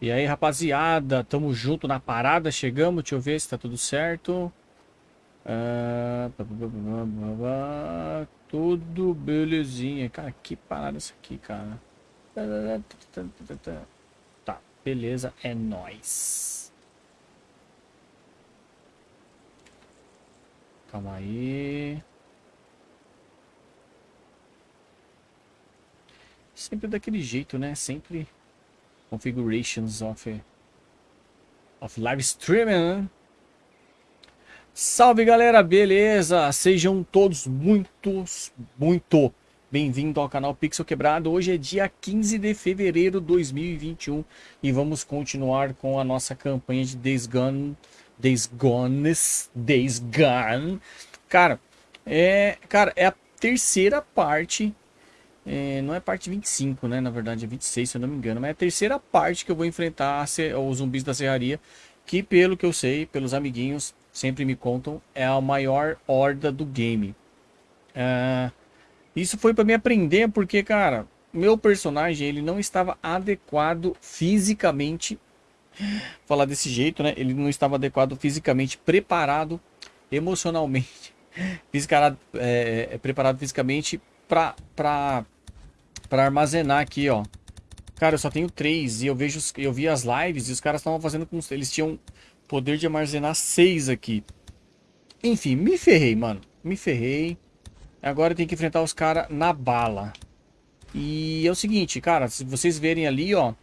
E aí, rapaziada, tamo junto na parada, chegamos, deixa eu ver se tá tudo certo. Ah, tudo belezinha. Cara, que parada essa aqui, cara. Tá, beleza, é nóis. Calma aí. Sempre daquele jeito, né? Sempre configurations of, of live streaming, né? Salve galera, beleza? Sejam todos muitos, muito bem-vindos ao canal Pixel Quebrado. Hoje é dia 15 de fevereiro de 2021 e vamos continuar com a nossa campanha de Days Gone, Days Gones, Days Gone. Cara, é, cara, é a terceira parte é, não é parte 25, né? Na verdade é 26, se eu não me engano. Mas é a terceira parte que eu vou enfrentar os zumbis da serraria. Que pelo que eu sei, pelos amiguinhos, sempre me contam, é a maior horda do game. É, isso foi para me aprender porque, cara, meu personagem ele não estava adequado fisicamente. Falar desse jeito, né? Ele não estava adequado fisicamente, preparado emocionalmente, fisicado, é, é, preparado fisicamente para para armazenar aqui, ó. Cara, eu só tenho três e eu vejo, eu vi as lives e os caras estavam fazendo com eles tinham poder de armazenar seis aqui. Enfim, me ferrei, mano. Me ferrei. Agora tem que enfrentar os caras na bala. E é o seguinte, cara, se vocês verem ali, ó,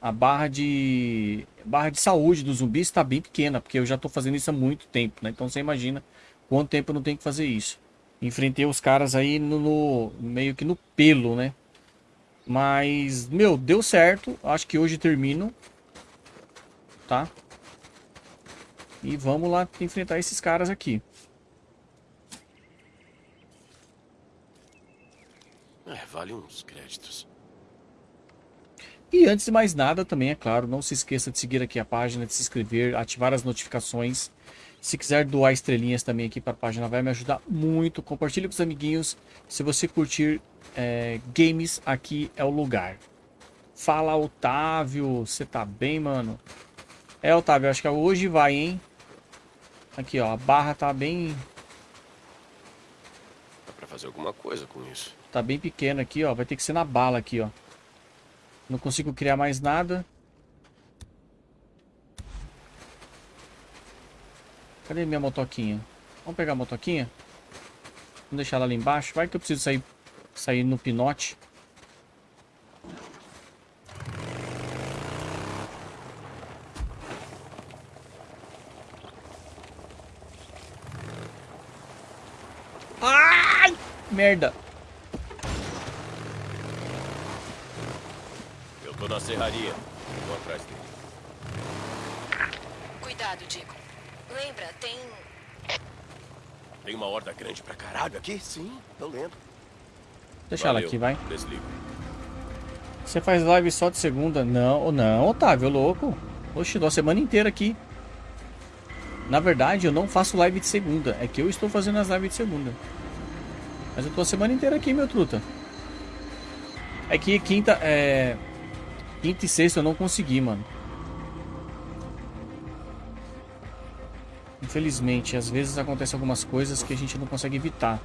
a barra de barra de saúde do zumbi está bem pequena, porque eu já tô fazendo isso há muito tempo, né? Então você imagina quanto tempo eu não tenho que fazer isso. Enfrentei os caras aí no, no meio que no pelo, né? Mas, meu, deu certo. Acho que hoje termino. Tá? E vamos lá enfrentar esses caras aqui. É, vale uns créditos. E antes de mais nada, também é claro, não se esqueça de seguir aqui a página, de se inscrever, ativar as notificações. Se quiser doar estrelinhas também aqui para a página, vai me ajudar muito. Compartilhe com os amiguinhos. Se você curtir é, games, aqui é o lugar. Fala, Otávio. Você tá bem, mano? É, Otávio, acho que hoje vai, hein? Aqui, ó. A barra tá bem... Dá pra fazer alguma coisa com isso. Tá bem pequeno aqui, ó. Vai ter que ser na bala aqui, ó. Não consigo criar mais nada. Cadê minha motoquinha? Vamos pegar a motoquinha? Vamos deixar ela ali embaixo. Vai que eu preciso sair, sair no pinote. Ai! Merda! Eu tô na serraria. Vou atrás dele. Cuidado, Dico. Lembra, tem... Tem uma horda grande pra caralho aqui? Sim, eu lembro. Deixa Valeu. ela aqui, vai. Desligo. Você faz live só de segunda? Não, não, Otávio, louco. Oxe, dou a semana inteira aqui. Na verdade, eu não faço live de segunda. É que eu estou fazendo as lives de segunda. Mas eu tô a semana inteira aqui, meu truta. É que quinta, é... Quinta e sexta eu não consegui, mano. Infelizmente, às vezes acontecem algumas coisas que a gente não consegue evitar.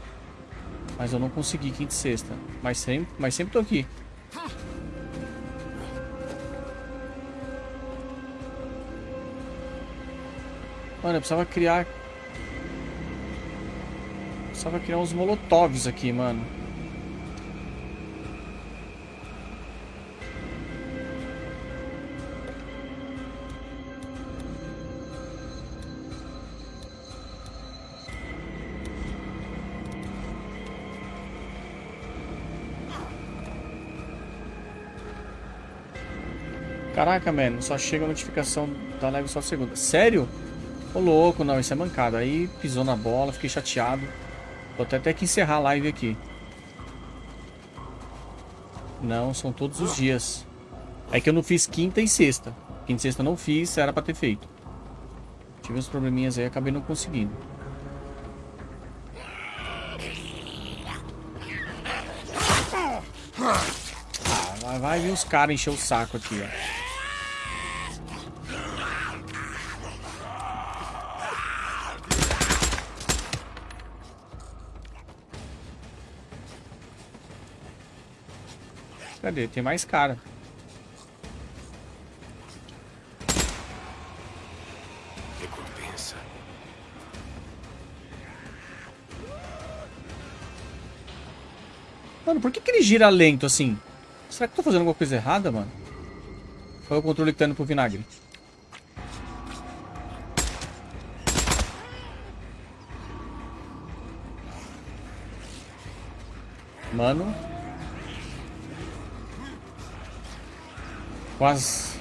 Mas eu não consegui quinta e sexta. Mas sempre, mas sempre tô aqui. Mano, eu precisava criar... Precisava criar uns molotovs aqui, mano. Caraca, mano, só chega a notificação da live só segunda. Sério? Ô louco, não, isso é mancada. Aí pisou na bola, fiquei chateado. Vou até ter que encerrar a live aqui. Não, são todos os dias. É que eu não fiz quinta e sexta. Quinta e sexta não fiz, era pra ter feito. Tive uns probleminhas aí, acabei não conseguindo. Ah, vai vir os caras encher o saco aqui, ó. Cadê? Tem mais cara. Recompensa. Mano, por que, que ele gira lento assim? Será que eu tô fazendo alguma coisa errada, mano? É o controle que tá indo pro vinagre? Mano. Quase.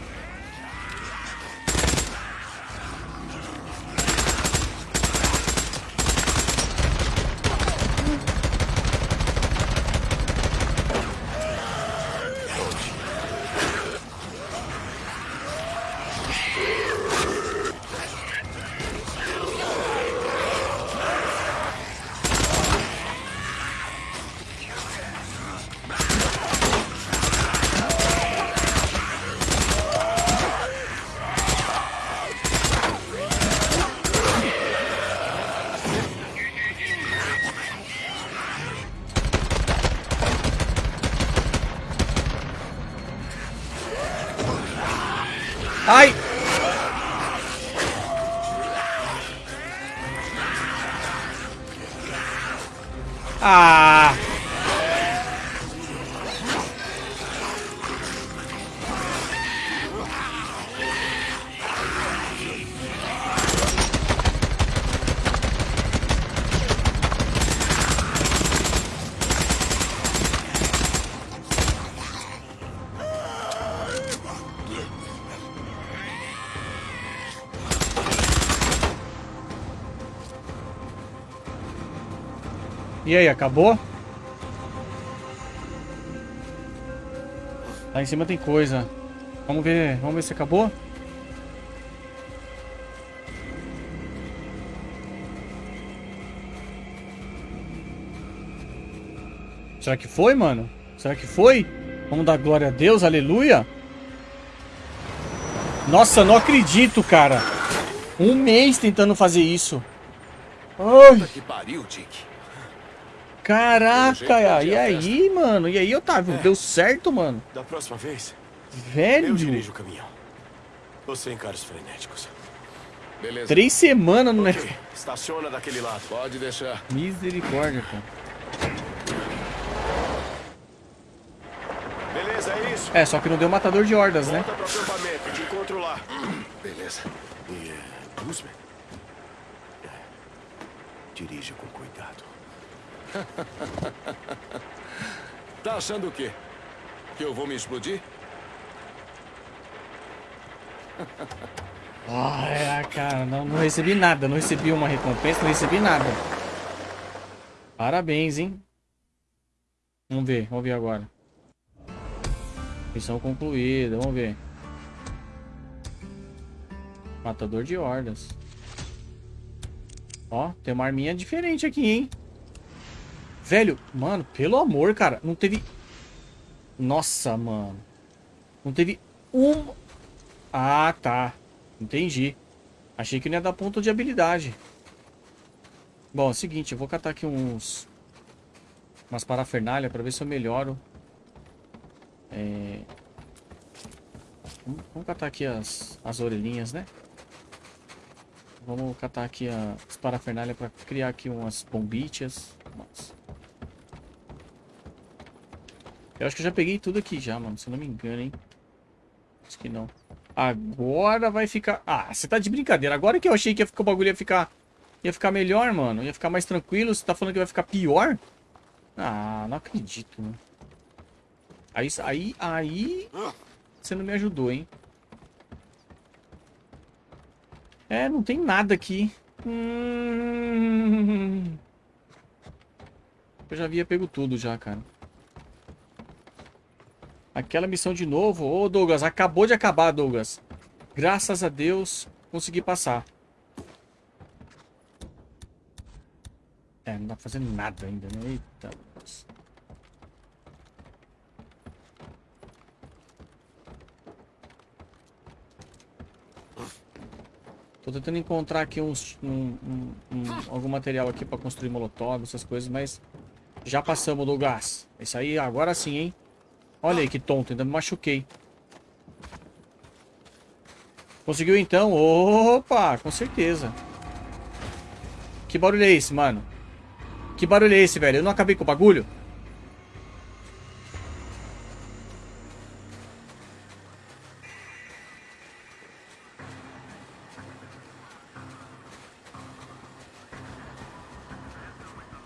E aí, acabou? Lá em cima tem coisa. Vamos ver, vamos ver se acabou. Será que foi, mano? Será que foi? Vamos dar glória a Deus, aleluia. Nossa, não acredito, cara. Um mês tentando fazer isso. Ai. Que pariu, Dick. Caraca, e aí, mano? E aí, Otávio? Deu certo, mano? Da próxima vez, eu Velho, dirijo o caminhão. Você encara os frenéticos. Beleza. três semanas no Ok, negócio. estaciona daquele lado. Pode deixar. Misericórdia, cara. Beleza, é isso. É, só que não deu matador de hordas, né? Volta pro acampamento, te encontro lá. Beleza. E, é, Guzman? É, Dirija com cuidado. Tá achando o quê? Que eu vou me explodir? Ah, cara, não, não recebi nada. Não recebi uma recompensa, não recebi nada. Parabéns, hein? Vamos ver, vamos ver agora. Missão concluída, vamos ver. Matador de hordas. Ó, tem uma arminha diferente aqui, hein? Velho, mano, pelo amor, cara, não teve... Nossa, mano. Não teve um... Ah, tá. Entendi. Achei que não ia dar ponto de habilidade. Bom, é o seguinte, eu vou catar aqui uns... Umas parafernália pra ver se eu melhoro. É... Vamos, catar aqui as, as orelhinhas, né? Vamos catar aqui as parafernália pra criar aqui umas bombichas. Nossa. Eu acho que eu já peguei tudo aqui já, mano. Se eu não me engano, hein? Acho que não. Agora vai ficar... Ah, você tá de brincadeira. Agora que eu achei que ficar, o bagulho ia ficar... Ia ficar melhor, mano. Ia ficar mais tranquilo. Você tá falando que vai ficar pior? Ah, não acredito, mano. Aí, aí, aí... Você não me ajudou, hein? É, não tem nada aqui. Hum... Eu já havia pego tudo já, cara. Aquela missão de novo. Ô, Douglas, acabou de acabar, Douglas. Graças a Deus, consegui passar. É, não dá pra fazer nada ainda, né? Eita. Tô tentando encontrar aqui uns, um, um- um- algum material aqui pra construir molotov, essas coisas, mas já passamos do gás. Isso aí, agora sim, hein? Olha aí que tonto, ainda me machuquei. Conseguiu então? Opa, com certeza. Que barulho é esse, mano? Que barulho é esse, velho? Eu não acabei com o bagulho?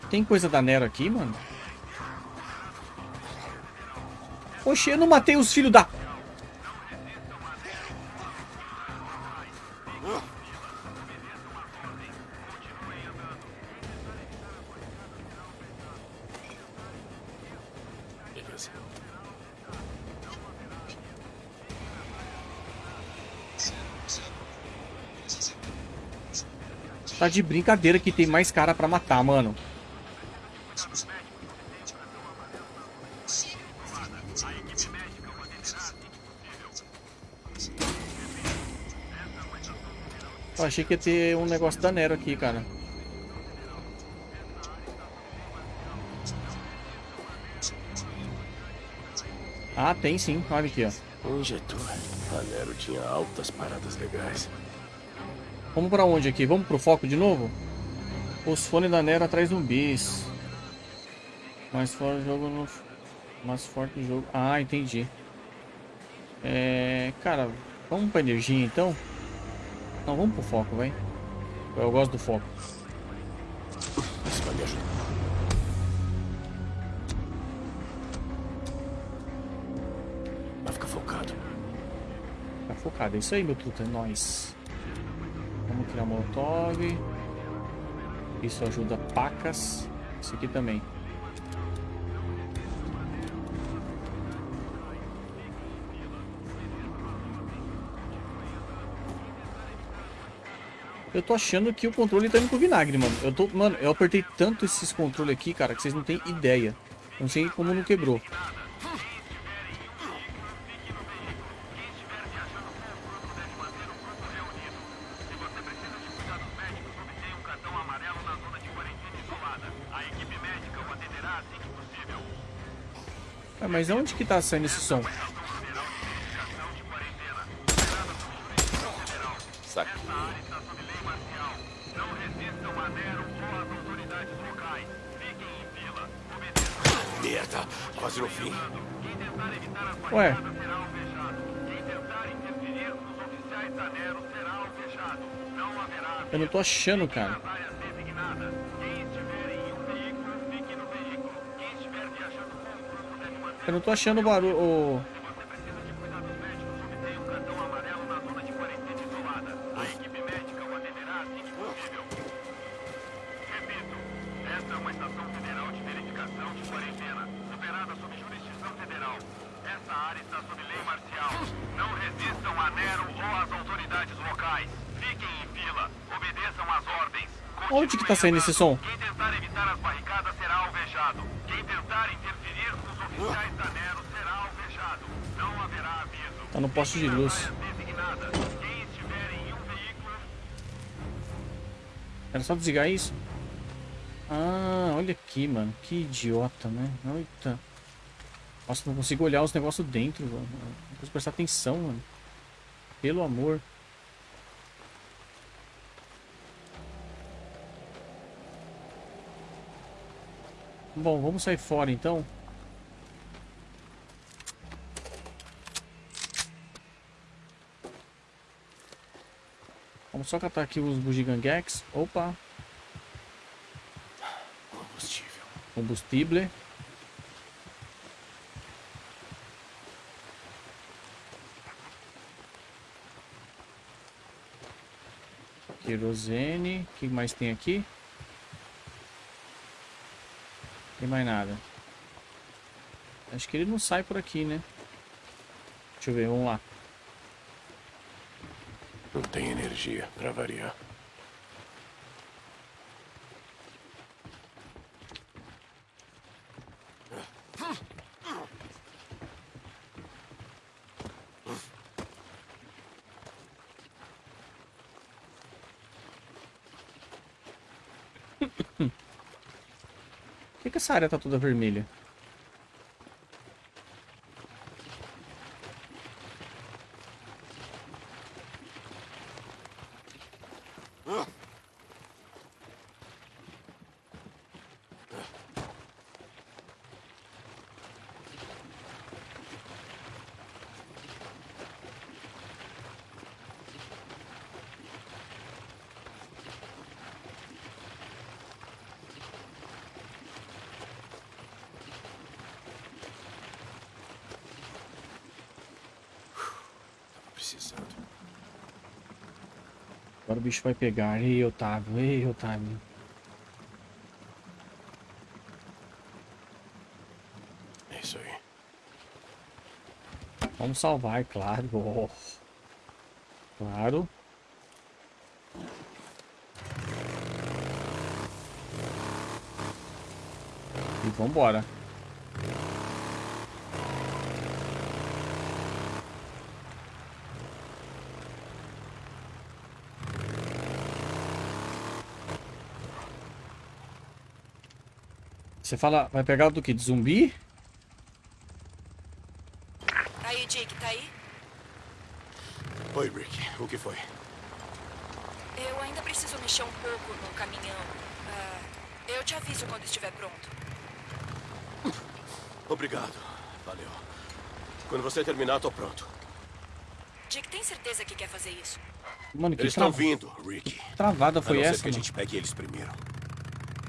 Tem coisa da Nero aqui, mano? Oxe, eu não matei os filhos da... Beleza. Tá de brincadeira que tem mais cara pra matar, mano. Achei que ia ter um negócio da Nero aqui, cara. Ah, tem sim. Olha aqui, ó. Um injetor. A Nero tinha altas paradas legais. Vamos pra onde aqui? Vamos pro foco de novo? Os fones da Nero atrás zumbis. Mais forte jogo no... Mais forte jogo... Ah, entendi. É... Cara, vamos pra energia então? Não, vamos pro foco, vai. Eu gosto do foco. Isso vai me ajudar. Vai ficar focado. Tá focado. É isso aí, meu truta. É nóis. Vamos criar molotov. Isso ajuda pacas. Isso aqui também. Eu tô achando que o controle tá indo pro vinagre, mano. Eu tô, mano, eu apertei tanto esses controles aqui, cara, que vocês não têm ideia. Não sei como não quebrou. Ah, mas onde que tá saindo esse som? Achando, cara. Eu não tô achando o barulho Esta é uma estação federal de verificação de quarentena, operada sob jurisdição federal. Essa área está sob lei marcial. Não resistam a Nero ou às autoridades locais. Fiquem em fila, obedeçam às ordens. Onde que tá saindo esse som? Quem tentar evitar as barricadas será alvejado. Quem tentar interferir com os oficiais da Nero será alvejado. Não haverá aviso. Tá no poste de luz. Era só desligar isso? Ah, olha aqui, mano. Que idiota, né? Eita. Nossa, não consigo olhar os negócios dentro, mano. Não consigo prestar atenção, mano. Pelo amor. Bom, vamos sair fora então. Vamos só catar aqui os bugiganguex. Opa, Combustível. combustível. Querosene. O que mais tem aqui? Tem mais nada. Acho que ele não sai por aqui, né? Deixa eu ver, vamos lá. Não tem energia, pra variar. Essa área tá toda vermelha? precisando. Agora o bicho vai pegar. Ei, Otávio. Ei, Otávio. É isso aí. Vamos salvar, é claro. Oh. Claro. E vambora. Você fala, vai pegar do que? De zumbi? Aí, Dick, tá aí? Oi, Rick. O que foi? Eu ainda preciso mexer um pouco no caminhão. Ah, eu te aviso quando estiver pronto. Obrigado. Valeu. Quando você terminar, tô pronto. Dick, tem certeza que quer fazer isso? Mano, que Eles estão tra- vindo, Rick. travada A foi não ser essa, que a mano? gente pegue eles primeiro.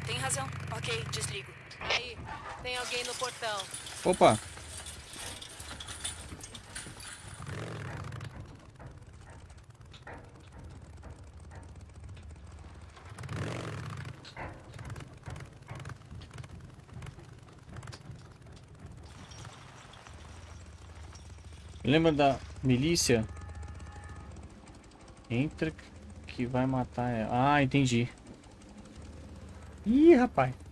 Tem razão. Ok, desligo. Tem alguém no portão. Opa. Lembra da milícia? Entra que vai matar ela. Ah, entendi. Ih, rapaz.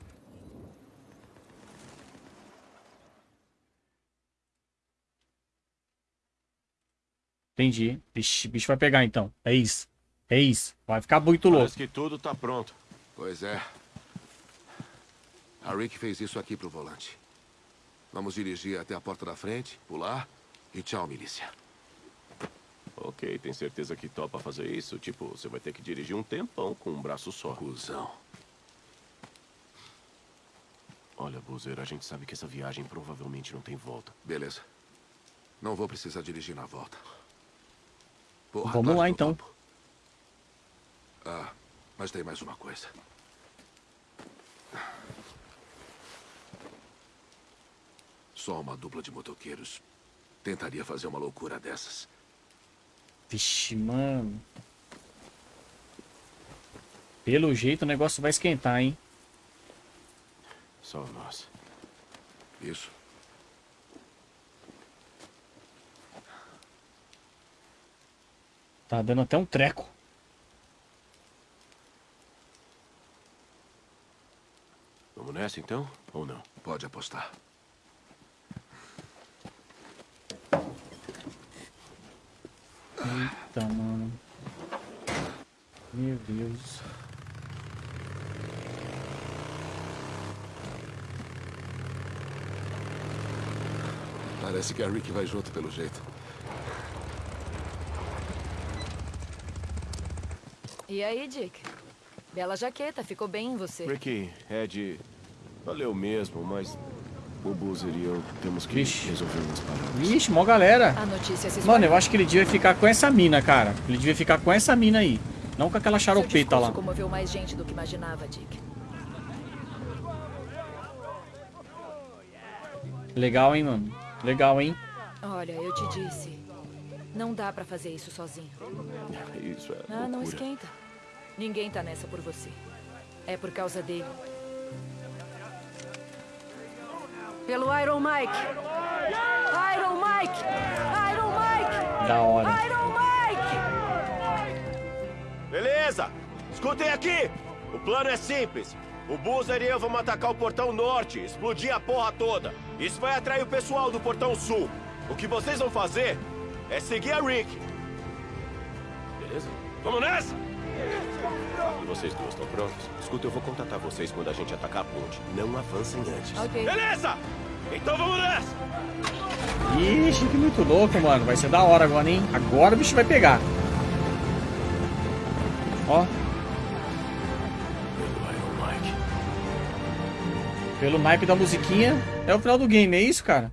Entendi. Vixe, bicho vai pegar então. É isso. É isso. Vai ficar muito louco. Parece que tudo tá pronto. Pois é. A Rick fez isso aqui pro volante. Vamos dirigir até a porta da frente, pular e tchau, milícia. Ok, tem certeza que topa fazer isso? Tipo, você vai ter que dirigir um tempão com um braço só. Cusão. Olha, Boozer, a gente sabe que essa viagem provavelmente não tem volta. Beleza. Não vou precisar dirigir na volta. Porra, Vamos lá, então. Ah, mas tem mais uma coisa. Só uma dupla de motoqueiros tentaria fazer uma loucura dessas. Vixe, mano. Pelo jeito o negócio vai esquentar, hein? Só nós. Isso. Tá dando até um treco. Vamos nessa então? Ou não? Pode apostar. Eita, mano. Meu Deus. Parece que a Rick vai junto pelo jeito. E aí, Dick? Bela jaqueta, ficou bem em você. Ricky, Ed, valeu mesmo, mas o Boozer e eu temos que Vixe. resolver umas paradas. Vixe, mó galera. A notícia se Mano, eu acho que ele devia ficar com essa mina, cara. Ele devia ficar com essa mina aí. Não com aquela discurso lá. comoveu mais gente do que imaginava, Dick. Legal, hein, mano? Legal, hein? Olha, eu te disse. Não dá pra fazer isso sozinho. Isso é Ah, não loucura. esquenta. Ninguém tá nessa por você. É por causa dele. Pelo Iron Mike! Iron Mike! Iron Mike! Da hora. Iron Mike! Beleza! Escutem aqui! O plano é simples. O Boozer e eu vamos atacar o portão norte, explodir a porra toda. Isso vai atrair o pessoal do portão sul. O que vocês vão fazer é seguir a Rick. Beleza? Vamos nessa! E vocês duas estão prontos? Escuta, eu vou contatar vocês quando a gente atacar a ponte. Não avancem antes. Ok. Beleza! Então vamos nessa! Ixi, que muito louco, mano. Vai ser da hora agora, hein? Agora o bicho vai pegar. Ó, Pelo Iron Mike. pelo naipe da musiquinha, é o final do game, é isso, cara?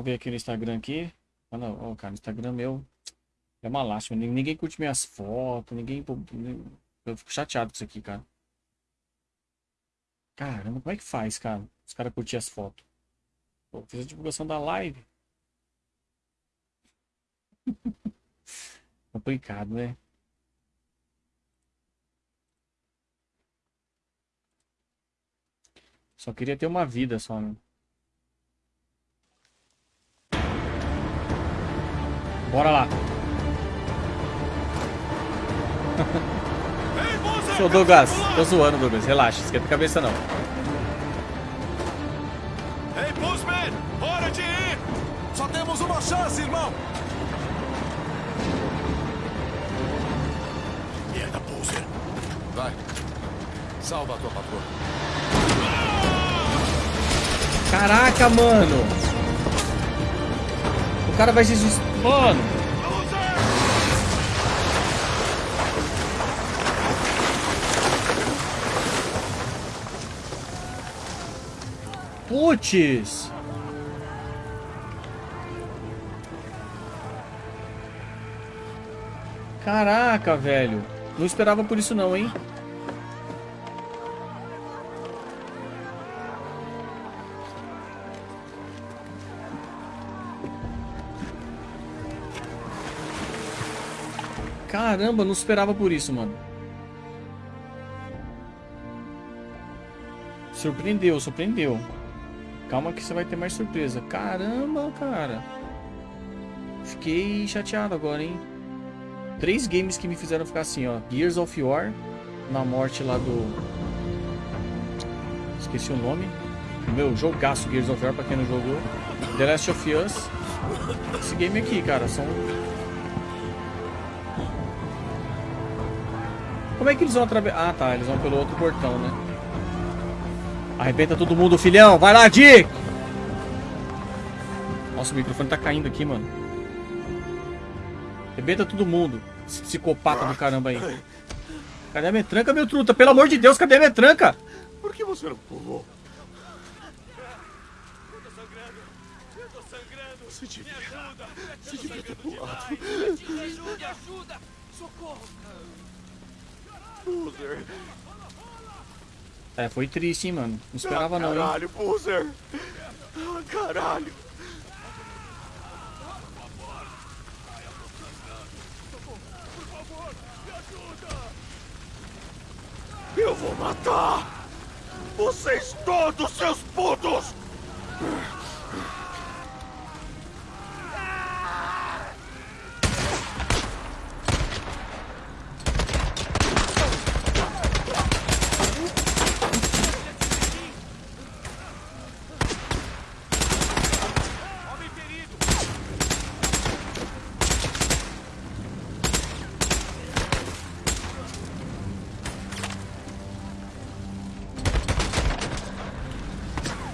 Vamos ver aqui no Instagram aqui. Olha, ó, cara, o Instagram meu é uma lástima. Nin- Ninguém curte minhas fotos, ninguém... Eu fico chateado com isso aqui, cara. Caramba, como é que faz, cara? Os caras curtir as fotos. Pô, fiz a divulgação da live. Complicado, né? Só queria ter uma vida só, né? Bora lá. Ô Douglas, tô zoando, Douglas. Relaxa, esquenta a cabeça não. Ei, Buzzman! Hora de ir! Só temos uma chance, irmão! Merda, Boozer! Vai. Salva a tua patroa. Caraca, mano. Cara vai se... Mano. Putz. Caraca, velho. Não esperava por isso não, hein? Caramba, não esperava por isso, mano. Surpreendeu, surpreendeu. Calma que você vai ter mais surpresa. Caramba, cara. Fiquei chateado agora, hein? Três games que me fizeram ficar assim, ó. Gears of War, na morte lá do... Esqueci o nome. Meu, jogaço Gears of War, pra quem não jogou. The Last of Us. Esse game aqui, cara, são... Como é que eles vão atravessar? Ah, tá. Eles vão pelo outro portão, né? Arrebenta todo mundo, filhão. Vai lá, Dick! Nossa, o microfone tá caindo aqui, mano. Arrebenta todo mundo. Esse psicopata do caramba aí. Cadê a metranca, meu truta? Pelo amor de Deus, cadê a metranca? Por que você não pulou? Você devia... Você devia ter pulado. Boozer. É, foi triste, hein, mano. Não esperava não, hein? Caralho, Boozer. Ah, caralho. Eu vou matar vocês todos, seus putos!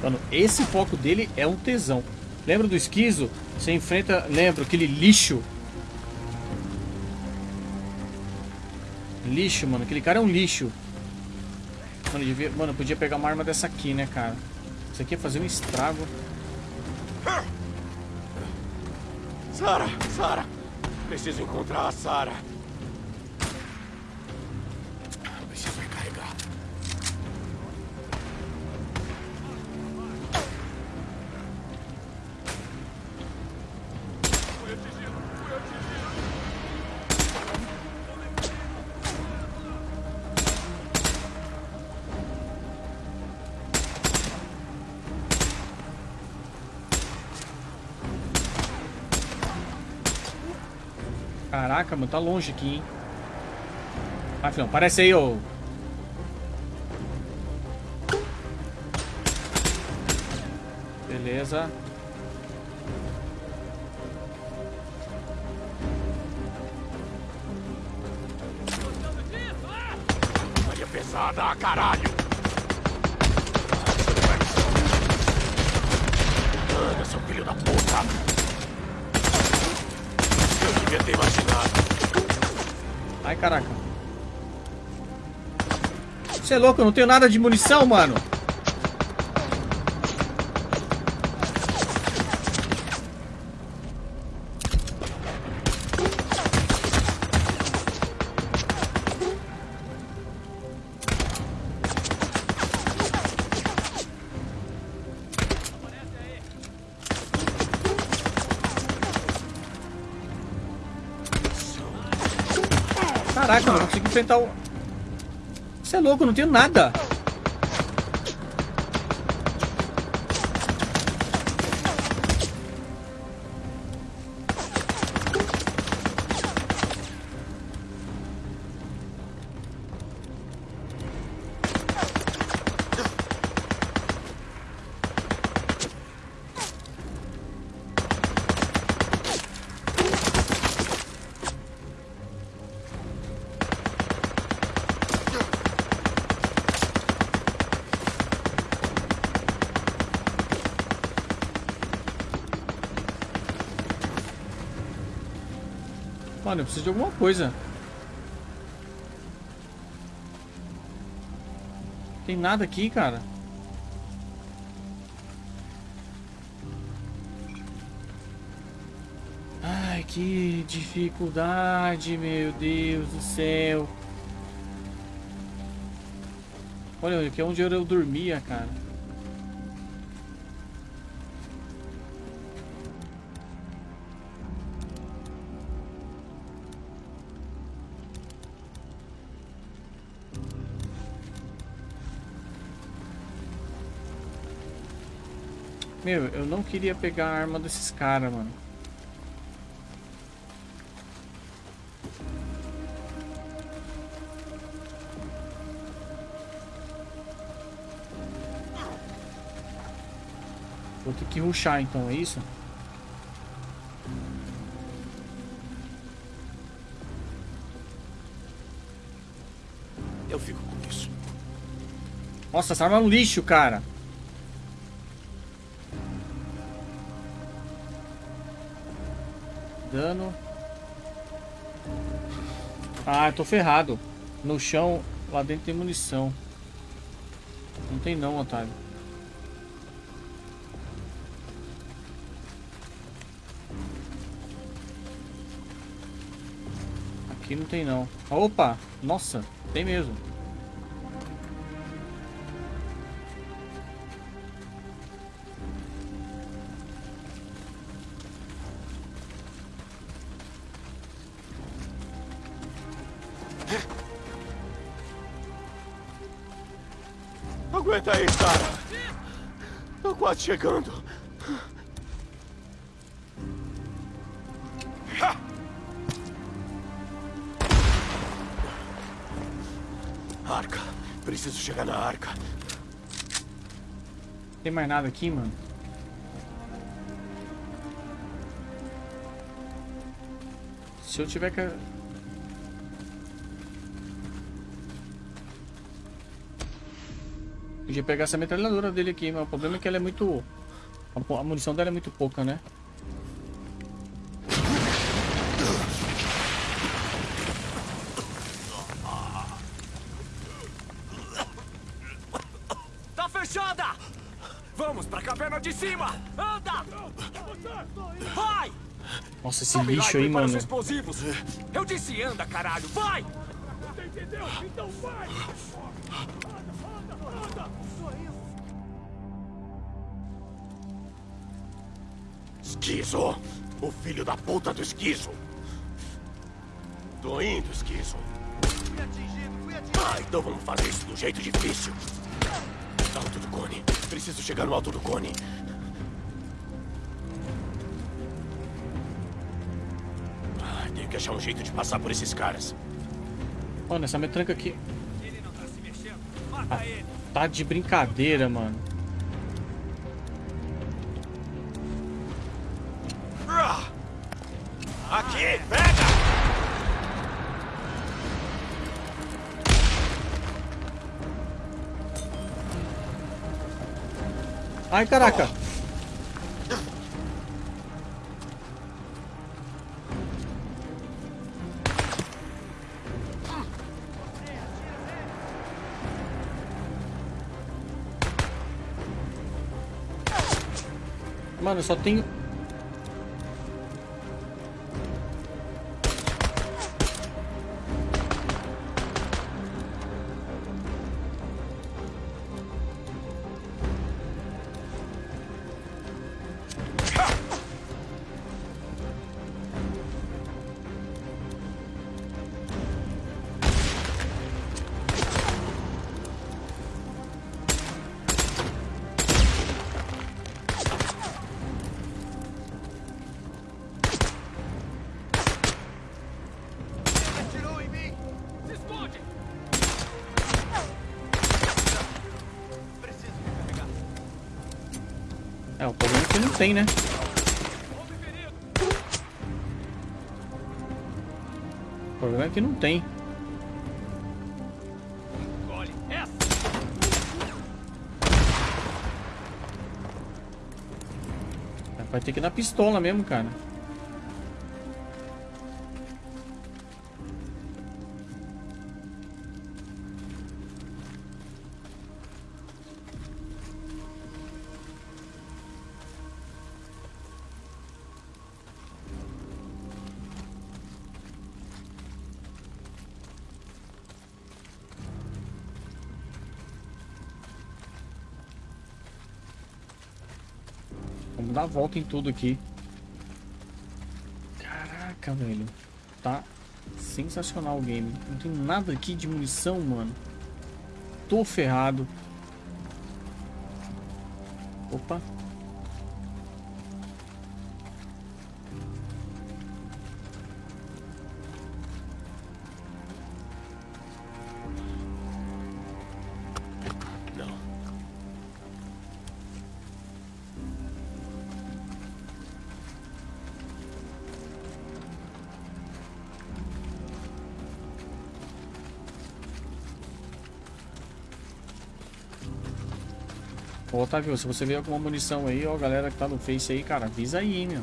Mano, esse foco dele é um tesão. Lembra do esquizo? Você enfrenta, lembra, aquele lixo. Lixo, mano. Aquele cara é um lixo. Mano, eu devia, mano, eu podia pegar uma arma dessa aqui, né, cara? Isso aqui ia fazer um estrago. Sara, Sara. Preciso encontrar a Sara. Caraca, mano, tá longe aqui, hein? Vai, filhão, aparece aí, ô. Beleza. Maria pesada, caralho! Você é louco, eu não tenho nada de munição, mano. Caraca, eu não consigo enfrentar o... É louco, não tenho nada. Mano, eu preciso de alguma coisa. Tem nada aqui, cara. Ai, que dificuldade, meu Deus do céu. Olha, aqui é onde eu dormia, cara. Meu, eu não queria pegar a arma desses caras, mano. Vou ter que ruxar então, é isso? Eu fico com isso. Nossa, essa arma é um lixo, cara. Tô ferrado. No chão, lá dentro tem munição. Não tem não, otário. Aqui não tem não. Opa! Nossa, tem mesmo. Quase chegando. Arca. Preciso chegar na arca. Tem mais nada aqui, mano? Se eu tiver que... Podia pegar essa metralhadora dele aqui, mas o problema é que ela é muito... A munição dela é muito pouca, né? Tá fechada! Vamos pra caverna de cima! Anda! Vai! Nossa, esse Sobe lixo aí, mano. explosivos! Eu disse anda, caralho! Vai! Esquizo! O filho da puta do esquizo! Tô indo, esquizo. Ah, então vamos fazer isso do jeito difícil. Alto do cone. Preciso chegar no alto do cone. Ah, tenho que achar um jeito de passar por esses caras. Mano, essa metranca aqui... Ah, tá de brincadeira, mano. Ai, caraca. Mano, só tenho... tem, né? O problema é que não tem. Vai ter que na pistola mesmo, cara. Dar a volta em tudo aqui. Caraca, velho. Tá sensacional o game. Não tem nada aqui de munição, mano. Tô ferrado. Opa. Ô, Otávio, se você vê alguma munição aí, ó, galera que tá no Face aí, cara, avisa aí, meu.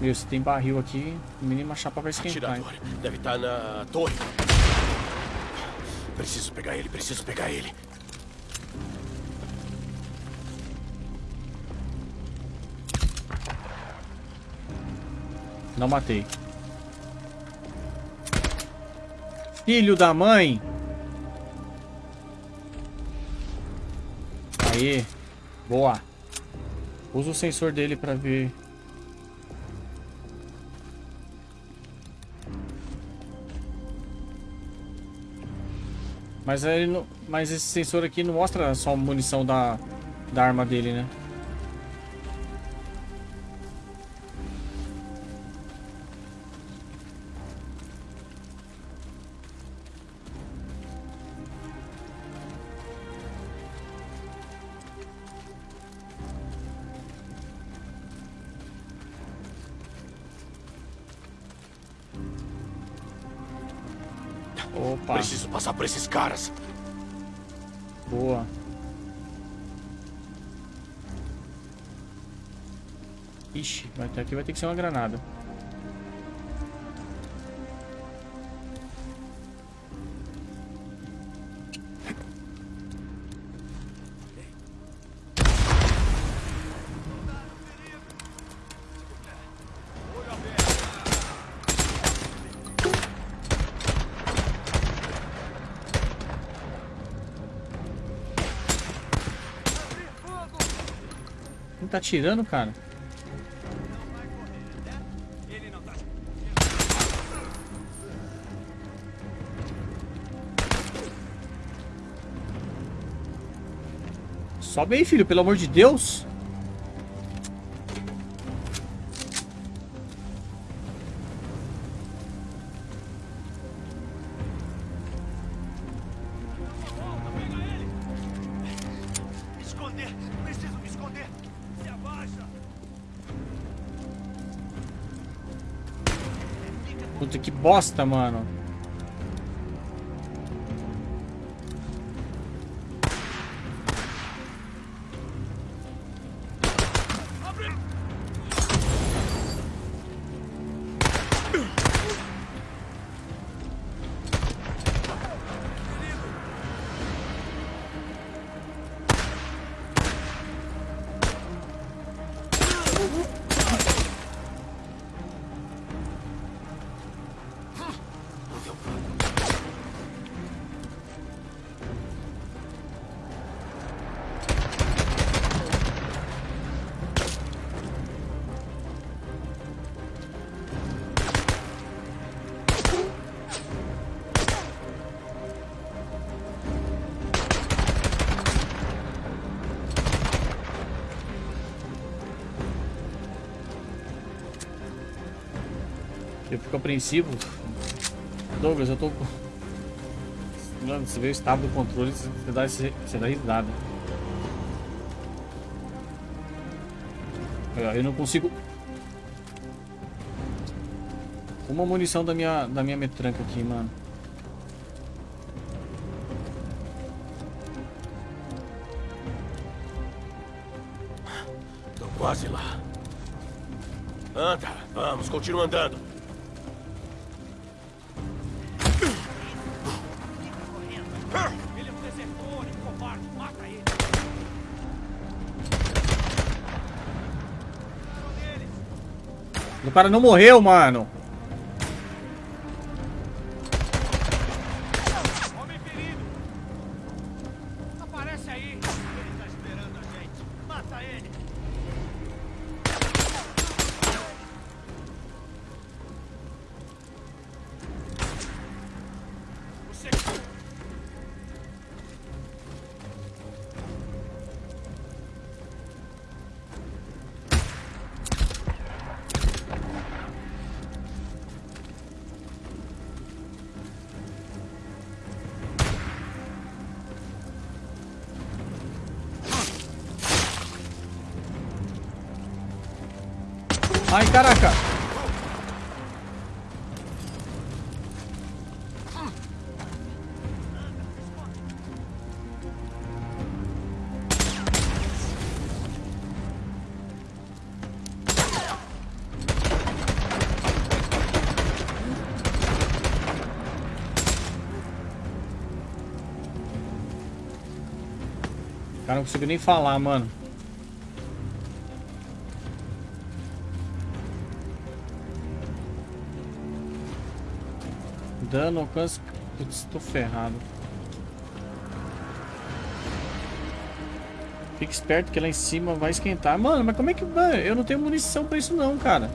Meu, se tem barril aqui, no mínimo a chapa vai esquentar. Atirador. Deve estar na torre. Preciso pegar ele, preciso pegar ele. Não matei. Filho da mãe! Aí. Boa. Usa o sensor dele pra ver. Mas, ele não, mas esse sensor aqui não mostra só a munição da, da arma dele, né? Passar por esses caras. boa. Ixi, vai ter, aqui vai ter que ser uma granada. Tá atirando, cara? Sobe aí, filho, pelo amor de Deus. Bosta, mano. Apreensivo. Douglas, eu tô. Mano, você vê o estado do controle, você dá, você dá risada. Eu não consigo. Uma munição da minha, da minha metranca aqui, mano. Tô quase lá. Anda, vamos, continua andando. Cara não morreu, mano. Caraca. Cara, não consigo nem falar, mano. Dano, alcance. Putz, tô ferrado. Fique esperto que lá em cima vai esquentar. Mano, mas como é que. Mano, eu não tenho munição pra isso, não, cara.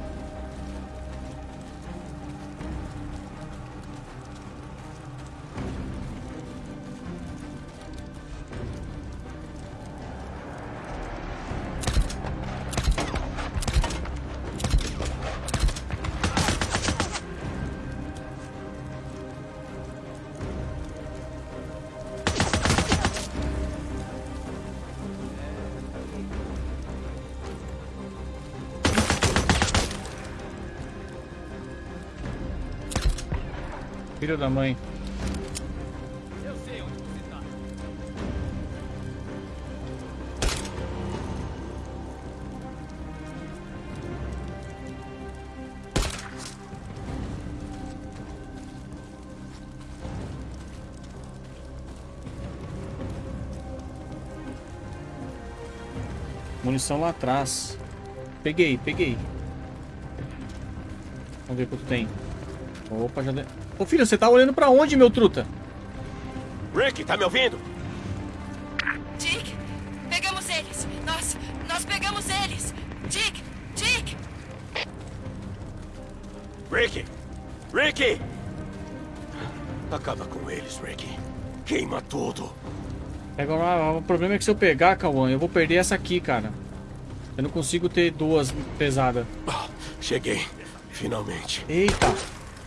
Filho da mãe. Eu sei onde você tá. Munição lá atrás. Peguei, peguei. Vamos ver quanto tem. Opa, já deu. Ô filho, você tá olhando pra onde, meu truta? Rick, tá me ouvindo? Dick, pegamos eles. Nós, nós pegamos eles. Dick, Dick. Rick! Rick! Acaba com eles, Rick. Queima tudo. Pega lá, o problema é que se eu pegar, Kawan, eu vou perder essa aqui, cara. Eu não consigo ter duas pesadas. Ah, cheguei. Finalmente. Eita!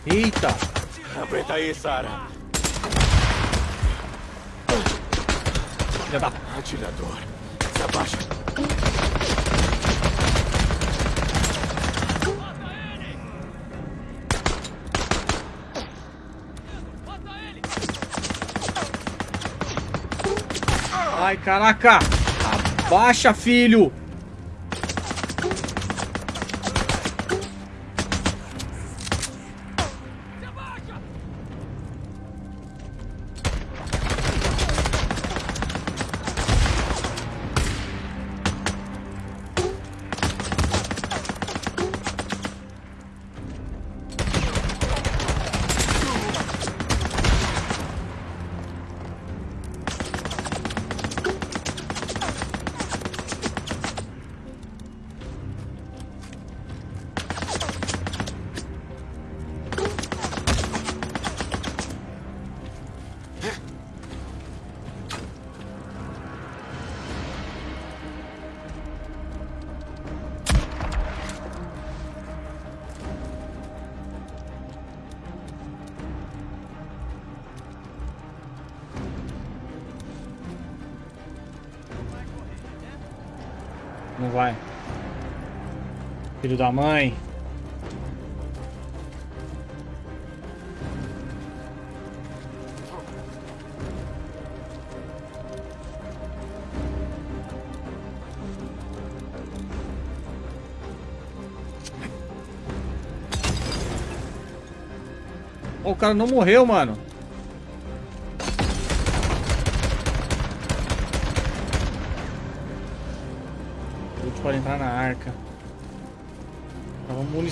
Eita! Aguenta aí, Sarah. Já dá. Atirador. Se abaixa. Ai, caraca! Abaixa, filho! Filho da mãe. O cara não morreu, mano.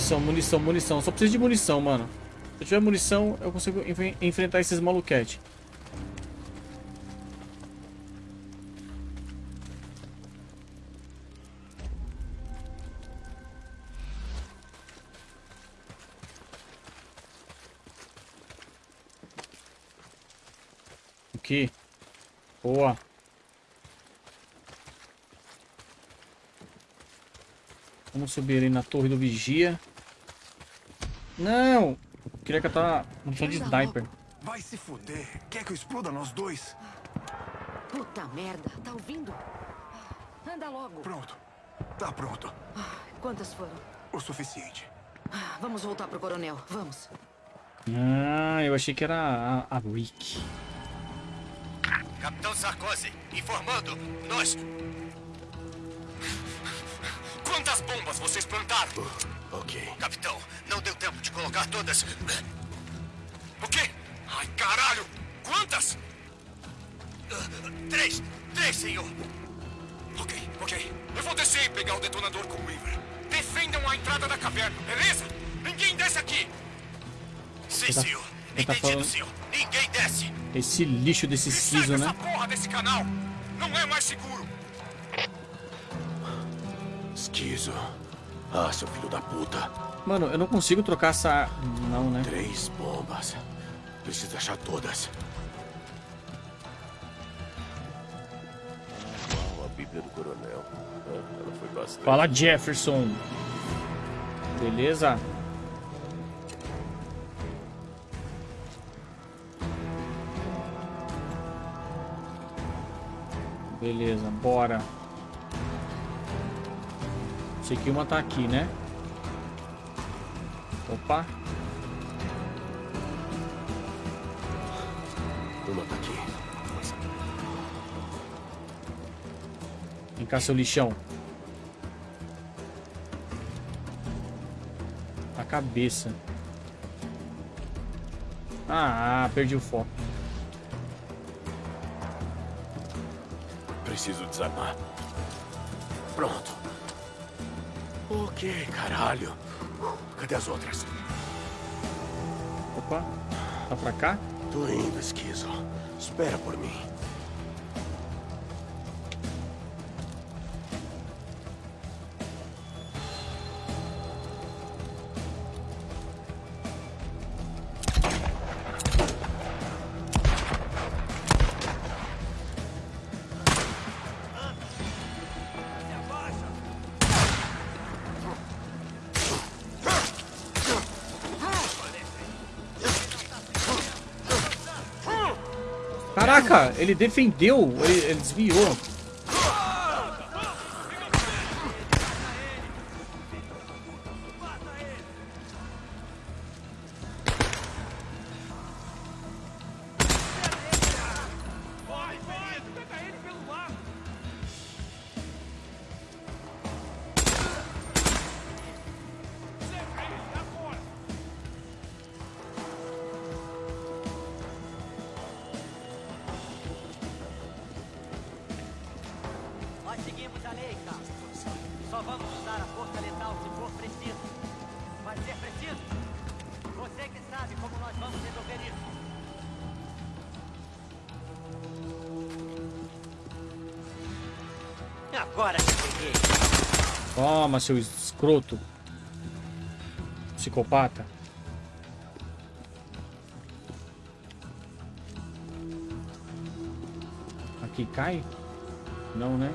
Munição, munição, munição. Só preciso de munição, mano. Se eu tiver munição, eu consigo enf- enfrentar esses maluquete. Aqui. Boa. Vamos subir ali na torre do vigia. Não! Queria que eu tava munição de sniper. Vai se fuder. Quer que eu exploda nós dois? Puta merda, tá ouvindo? Anda logo. Pronto. Tá pronto. Quantas foram? O suficiente. Ah, Vamos voltar pro coronel, vamos. Ah, eu achei que era a, a Rick. Capitão Sarkozy, informando. Nós. Quantas bombas vocês plantaram? Ok. Capitão, não deu tempo de colocar todas. O quê? Ai, caralho! Quantas? Três! Três, senhor! Ok, ok. Eu vou descer e pegar o detonador com o Weaver. Defendam a entrada da caverna, beleza? Ninguém desce aqui! Sim, tá- senhor. tá Entendido, falando- senhor. Ninguém desce! Esse lixo desse E siso, né? essa porra desse canal! Não é mais seguro! Esquizo. Ah, seu filho da puta. Mano, eu não consigo trocar essa... Não, né? Três bombas. Preciso achar todas. Uau, a Bíblia do Coronel. Ela foi bastante. Fala, Jefferson. Beleza? Beleza, bora. Sei que uma tá aqui, né? Opa. Uma tá aqui. Vem cá, seu lixão. A cabeça. Ah, perdi o foco. Preciso desarmar. Pronto. Ok, caralho. Cadê as outras? Opa. Tá pra cá? Tô indo, esquizo. Espera por mim. Ele defendeu, ele, ele desviou. Toma, seu escroto. Psicopata. Aqui cai? Não, né?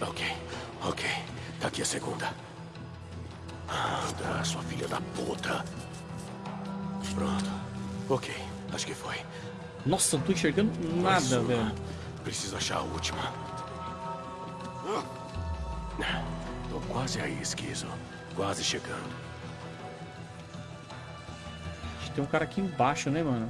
Ok, ok. Tá aqui a segunda. Anda, sua filha da puta. Pronto. Ok, acho que foi. Nossa, não tô enxergando nada, velho. Preciso achar a última. Tô quase aí, esquizo. Quase chegando. Tem um cara aqui embaixo, né, mano?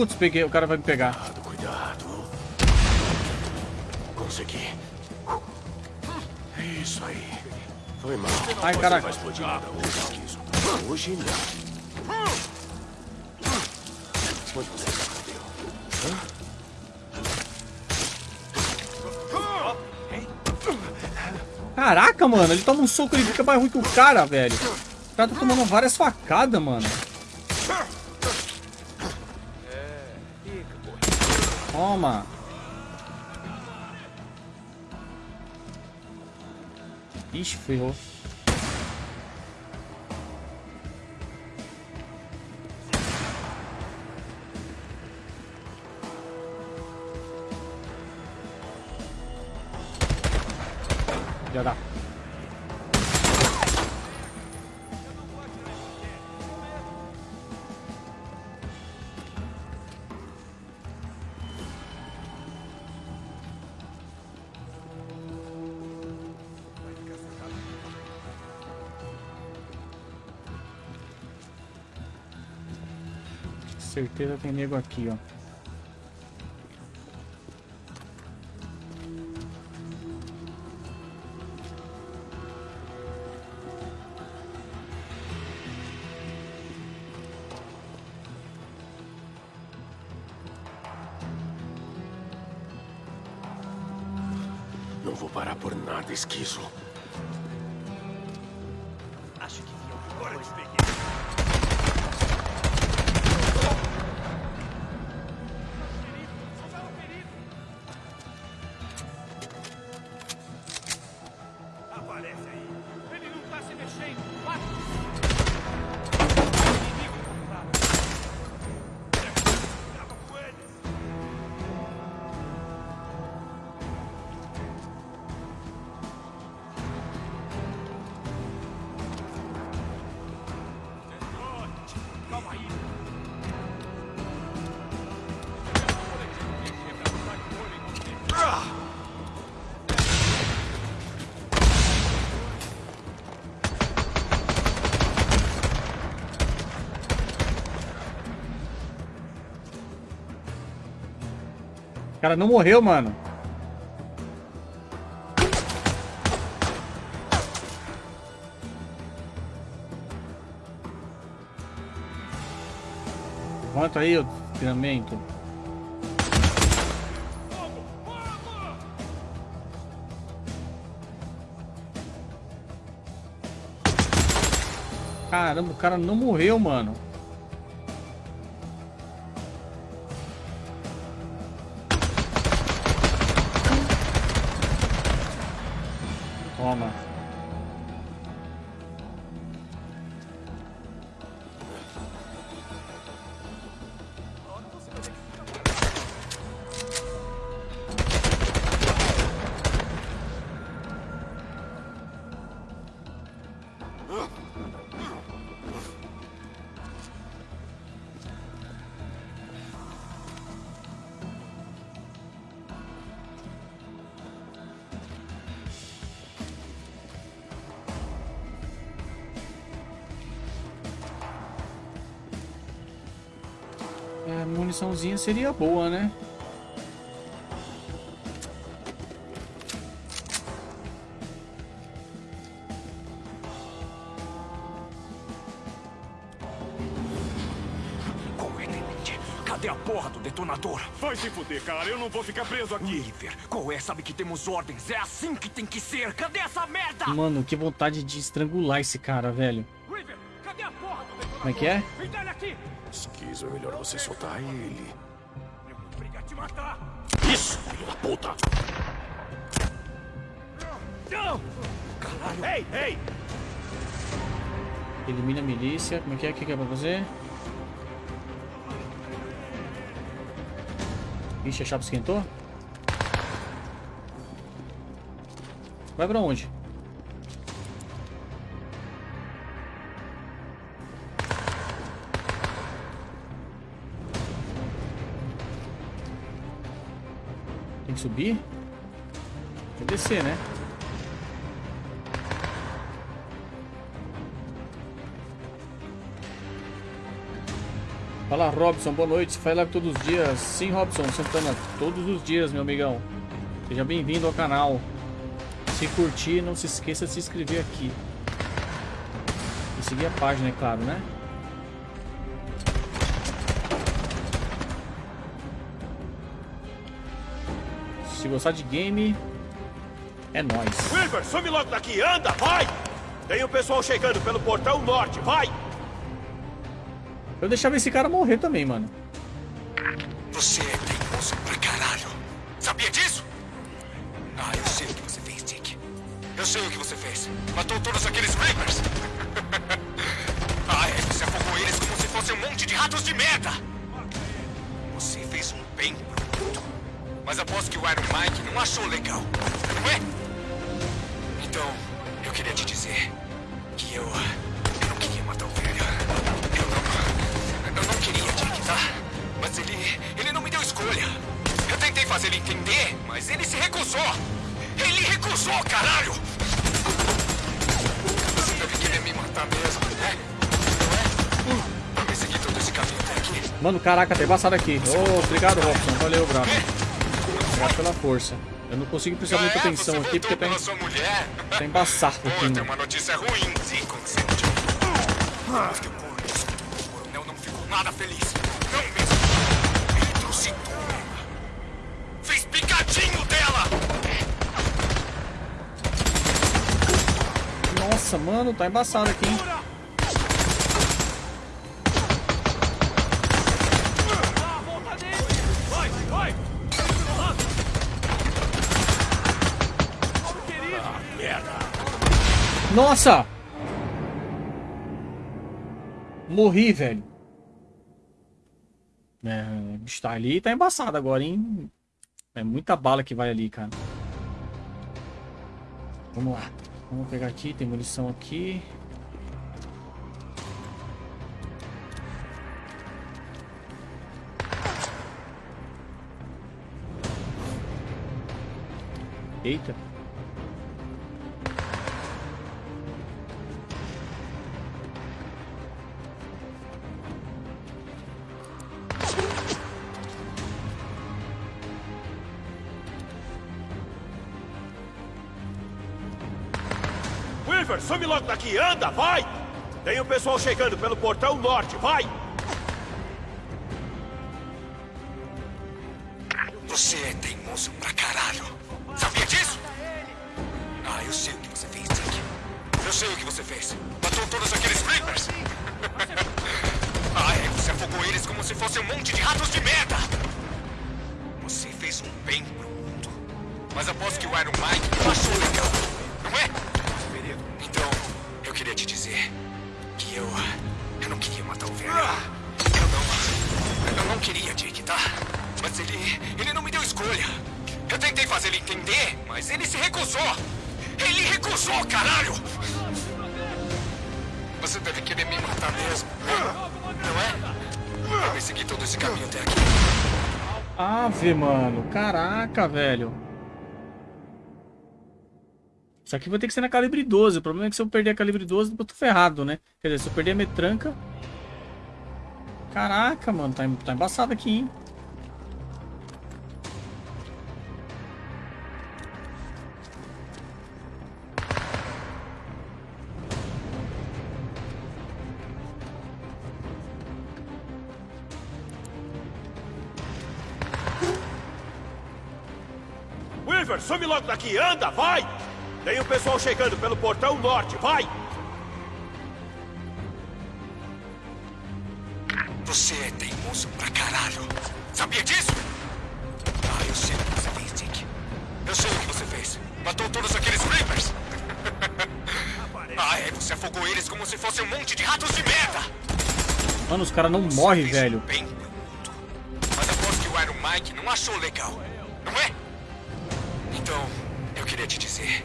Putz, peguei. O cara vai me pegar. Cuidado, cuidado. Consegui. Isso aí. Foi mal. Ai, caraca. vai explodir nada hoje. Hoje não. Onde você se escondeu? Caraca, mano. Ele toma um soco e fica mais ruim que o cara, velho. O cara tá tomando várias facadas, mano. Toma. Ixi, ferrou. Certeza tem nego aqui, ó. Não vou parar por nada, esquizo. Cara não morreu, mano. Levanta aí o treinamento. Caramba, o cara não morreu, mano. É, muniçãozinha seria boa, né? É? Cadê a porra do detonador? Vai se fuder, cara. Eu não vou ficar preso aqui. Oliver, qual é? Sabe que temos ordens. É assim que tem que ser. Cadê essa merda? Mano, que vontade de estrangular esse cara, velho. River, cadê a porra do detonador? Como é que é? Me melhor você soltar ele. Eu vou brigar te matar! Isso, filho da puta! Não! Caralho. Ei, ei! Elimina a milícia. Como é que é? O que é pra fazer? Ixi, a chapa esquentou? Vai pra onde? Que subir? Tem que descer, né? Fala Robson, boa noite. Faz live todos os dias? Sim, Robson, Santana, todos os dias, meu amigão. Seja bem-vindo ao canal. Se curtir, não se esqueça de se inscrever aqui. E seguir a página, é claro, né? Gostar de game, é nóis. River, some logo daqui! Anda, vai! Tem o pessoal chegando pelo portão norte, vai! Eu deixava esse cara morrer também, mano. Você é Recusou, caralho! Você deve querer me matar mesmo, né? Não é? Todo esse caminho até aqui. Mano, caraca, tá embaçado aqui. Ô, obrigado, Robson. Valeu, bravo. Obrigado pela força. Eu não consigo prestar Ah, muita é? atenção aqui porque tá, pela em- sua mulher? tá embaçado aqui, tem né? uma notícia ruim, sim, Consente. Mas que o coronel- o coronel não ficou nada feliz. Mano, tá embaçado aqui, hein? Nossa! Morri, velho. É, o bicho tá ali tá embaçado agora, hein? É muita bala que vai ali, cara. Vamos lá. Vamos pegar aqui, tem munição aqui. Eita. Some logo daqui! Anda, vai! Tem o pessoal chegando pelo portão norte, vai! Você é teimoso pra caralho. Sabia disso? Ah, eu sei o que você fez, Dick. Eu sei o que você fez. Matou todos aqueles Reapers. ah, é, você afogou eles como se fossem um monte de ratos de merda. Você fez um bem pro mundo. Mas aposto que o Iron Mike queria, Dick, tá? Mas ele... Ele não me deu escolha. Eu tentei fazer ele entender, mas ele se recusou. Ele recusou, caralho! Você deve querer me matar mesmo, não é? Eu persegui todo esse caminho até aqui. Ave, mano. Caraca, velho. Isso aqui vai ter que ser na calibre 12. O problema é que se eu perder a calibre 12, eu tô ferrado, né? Quer dizer, se eu perder a metranca... Caraca, mano, tá, tá embaçado aqui, hein? Weaver, some logo daqui, anda, vai! Tem um pessoal chegando pelo portão norte, vai! Pra caralho. Sabia disso? Ah, eu sei o que você fez, Dick. Eu sei o que você fez. Matou todos aqueles Reapers. ah, é, você afogou eles como se fosse um monte de ratos de merda. Mano, os caras não morrem, velho. Bem, mas aposto que o Iron Mike não achou legal, não é? Então, eu queria te dizer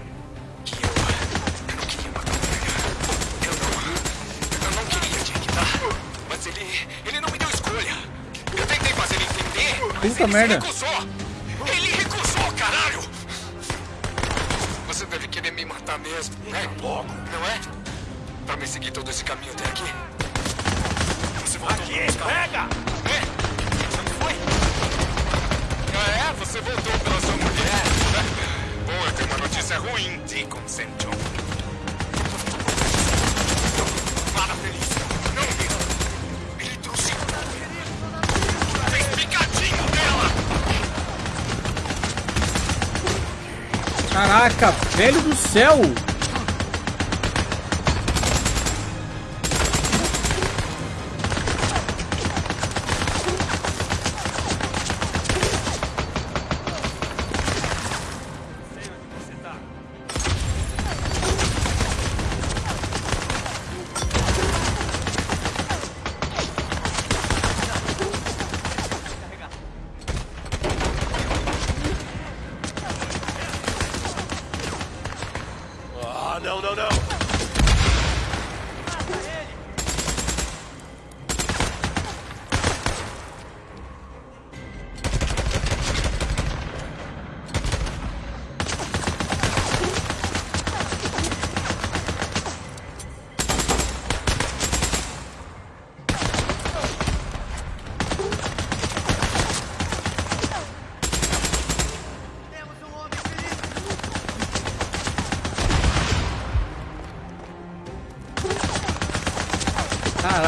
Puta ele merda. recusou. Ele recusou, caralho. Você deve querer me matar mesmo, né? Logo, não é? Pra me seguir todo esse caminho até aqui. Você voltou Aqui, pega! é? Não foi? Ah, é? Você voltou pela sua mulher? Bom, eu tenho uma notícia ruim, Deacon St. John. Caraca, velho do céu!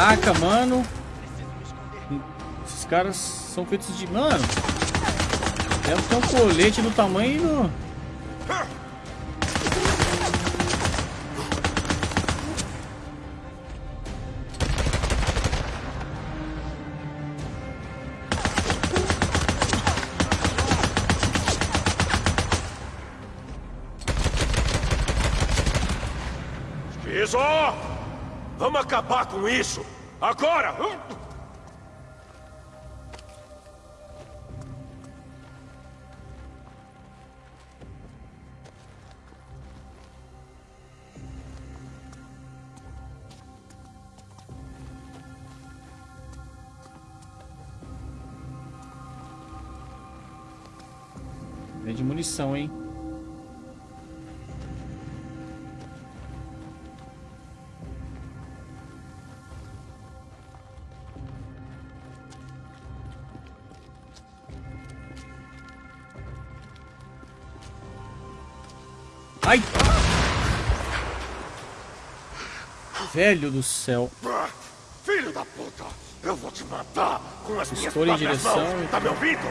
Caraca, mano. Esses caras são feitos de. Mano. Deve ter um colete do tamanho do. Vamos acabar com isso! Agora! De munição, hein? Velho do céu. Filho da puta! Eu vou te matar com as minhas Estou em próprias direção mãos! e- Tá me ouvindo?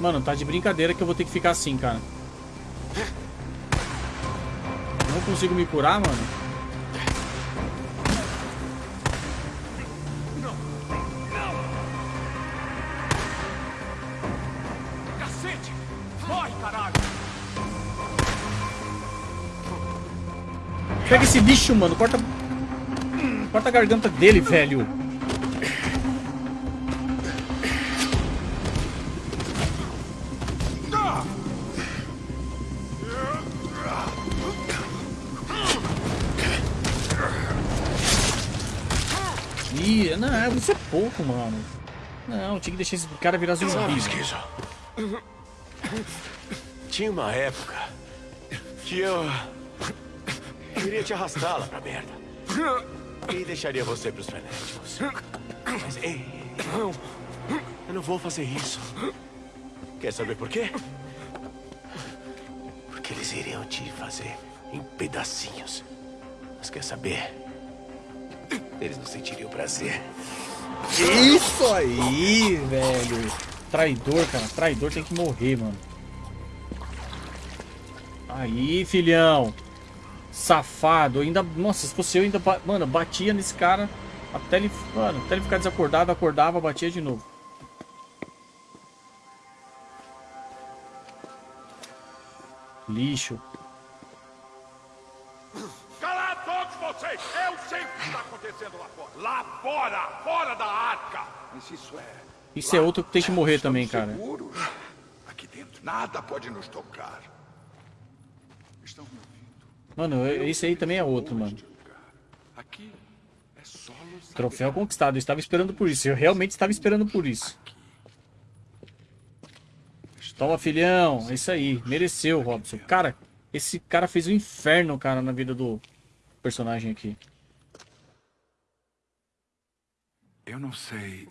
Mano, tá de brincadeira que eu vou ter que ficar assim, cara. Não consigo me curar, mano. Pega esse bicho, mano. Corta. Corta a garganta dele, velho. Ih, não, isso é pouco, mano. Não, tinha que deixar esse cara virar zumbi. Sabe. Esquizo? Tinha uma época que eu. Queria te arrastá-la pra merda. E deixaria você pros frenéticos. Mas, ei, não. Eu não vou fazer isso. Quer saber por quê? Porque eles iriam te fazer em pedacinhos. Mas quer saber? Eles não sentiriam prazer. Isso aí, velho. Traidor, cara. Traidor tem que morrer, mano. Aí, filhão. Safado. Ainda. Nossa, se fosse eu, ainda. Mano, batia nesse cara. Até ele. Mano, até ele ficar desacordado, acordava, batia de novo. Lixo. Cala todos vocês! Eu sei o que está acontecendo lá fora. Lá fora! Fora da arca! Mas isso é... Isso é outro que tem que morrer também, cara. Seguros? Aqui dentro nada pode nos tocar. Mano, esse aí também é outro, mano. É Troféu conquistado. Eu estava esperando por isso. Eu realmente estava esperando por isso. Toma, filhão. É isso aí. Mereceu, Robson. Cara, esse cara fez um inferno, cara, na vida do personagem aqui. Eu não sei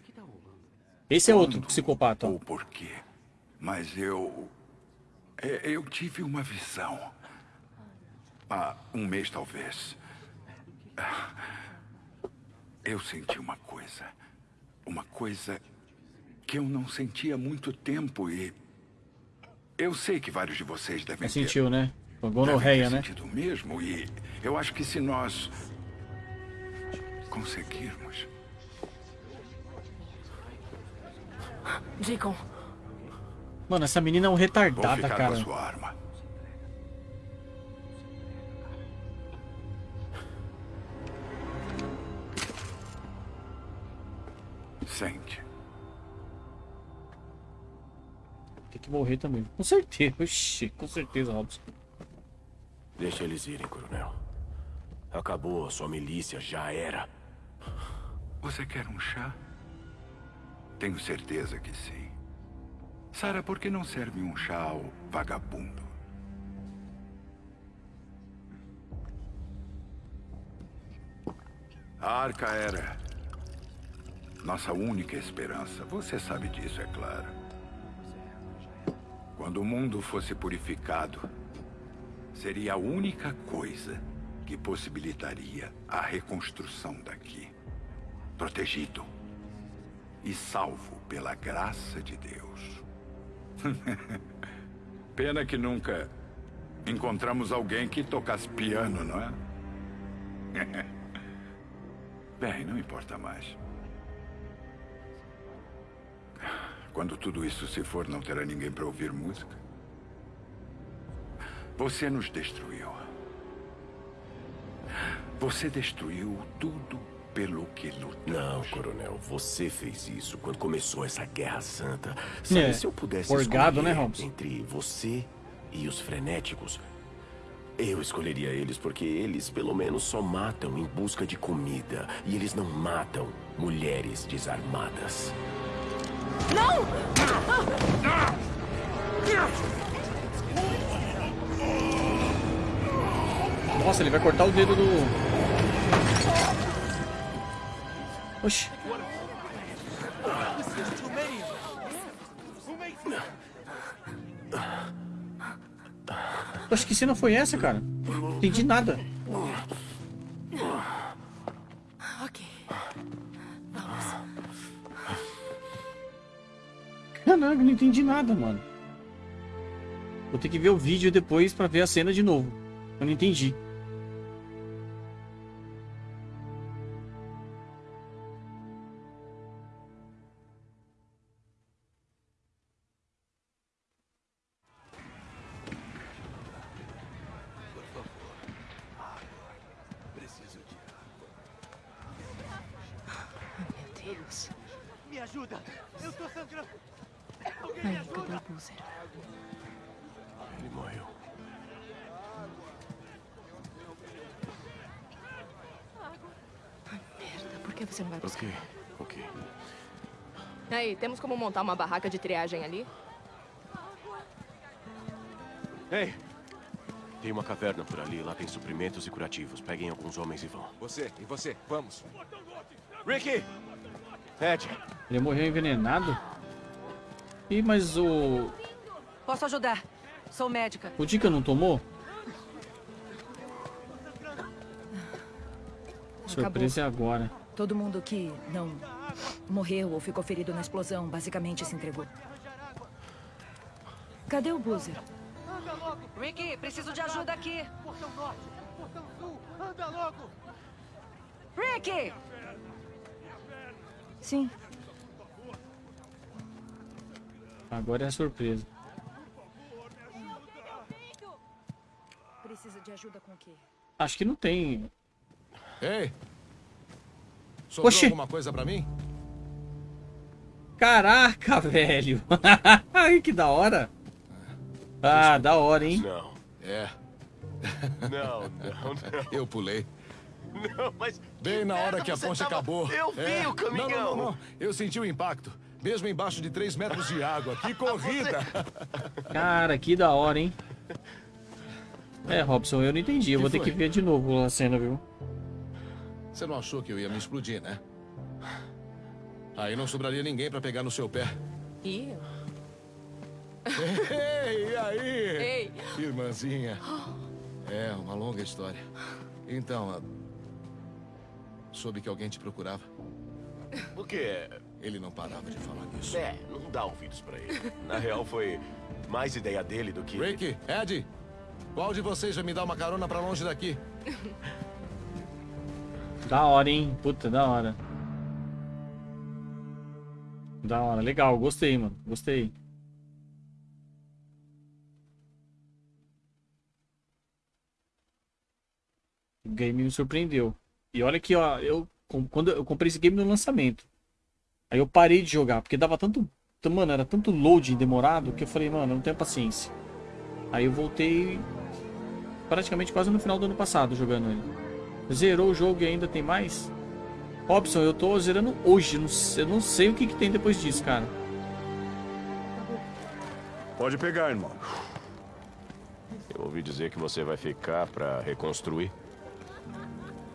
Esse é outro psicopata. ou porquê, mas eu... Eu tive uma visão. Há um mês, talvez. Eu senti uma coisa. Uma coisa que eu não sentia há muito tempo e... Eu sei que vários de vocês devem ter... Sentiu, né? Foi devem gonorreia, ter né? sentido mesmo e eu acho que se nós conseguirmos... Deacon, Mano, essa menina é um Vou retardada, ficar com a cara. sua arma. Sente. Tem que morrer também. Com certeza. Oxi, com certeza, Robson. Deixa eles irem, coronel. Acabou, sua milícia já era. Você quer um chá? Tenho certeza que sim. Sara, por que não serve um chá ao vagabundo? A arca era nossa única esperança. Você sabe disso, é claro. Quando o mundo fosse purificado, seria a única coisa que possibilitaria a reconstrução daqui. Protegido e salvo pela graça de Deus. Pena que nunca encontramos alguém que tocasse piano, não é? Bem, não importa mais. Quando tudo isso se for, não terá ninguém para ouvir música. Você nos destruiu. Você destruiu tudo pelo que lutamos. Não, coronel, você fez isso quando começou essa guerra santa. Sabe, É, se eu pudesse forgado, né, Holmes? entre você e os frenéticos, eu escolheria eles porque eles pelo menos só matam em busca de comida e eles não matam mulheres desarmadas. Nossa, ele vai cortar o dedo do. Oxi. Oxe, que cena foi essa, cara? Não entendi nada. Caraca, não entendi nada, mano. Vou ter que ver o vídeo depois pra ver a cena de novo. Eu não entendi. Que você não vai buscar? Ok, ok. Aí, temos como montar uma barraca de triagem ali? Ei, Tem uma caverna por ali, lá tem suprimentos e curativos. Peguem alguns homens e vão. Você, e você, vamos. Ricky! Ed! Ele morreu envenenado? Ih, mas o... Posso ajudar. Sou médica. O Dica não tomou? Surpresa é agora. Todo mundo que não morreu ou ficou ferido na explosão basicamente se entregou. Cadê o Boozer? Anda logo! Ricky, preciso de ajuda aqui. Portão norte! Portão sul! Anda logo! Ricky! Sim. Agora é a surpresa. Precisa de ajuda com o quê? Acho que não tem. Ei! Sobrou Oxi! alguma coisa pra mim? Caraca, velho! Ai, que da hora! Ah, da hora, hein? Não. É, Não, não, não. eu pulei. Não, mas. Bem na hora que a você ponte tava- acabou. Eu vi É. o caminhão! Não, não, não, não. Eu senti o impacto. Mesmo embaixo de 3 metros de água. Que corrida! Cara, que da hora, hein? É, Robson, eu não entendi. Eu Que vou ter foi? que ver de novo a cena, viu? Você não achou que eu ia me explodir, né? Aí não sobraria ninguém pra pegar no seu pé. E eu? Ei, e aí? Ei! Irmãzinha. É, uma longa história. Então, a- soube que alguém te procurava. O quê? Ele não parava de falar nisso. É, não dá ouvidos pra ele. Na real, foi mais ideia dele do que. Ricky, Ed, qual de vocês vai me dar uma carona pra longe daqui? Da hora, hein? Puta, da hora. Da hora. Legal, gostei, mano. Gostei. O game me surpreendeu. E olha que, ó, eu, quando eu comprei esse game no lançamento. Aí eu parei de jogar, porque dava tanto. Mano, era tanto loading demorado que eu falei, mano, eu não tenho paciência. Aí eu voltei praticamente quase no final do ano passado jogando ele. Zerou o jogo e ainda tem mais? Robson, eu tô zerando hoje. Não sei- Eu não sei o que, que tem depois disso, cara. Pode pegar, irmão. Eu ouvi dizer que você vai ficar pra reconstruir.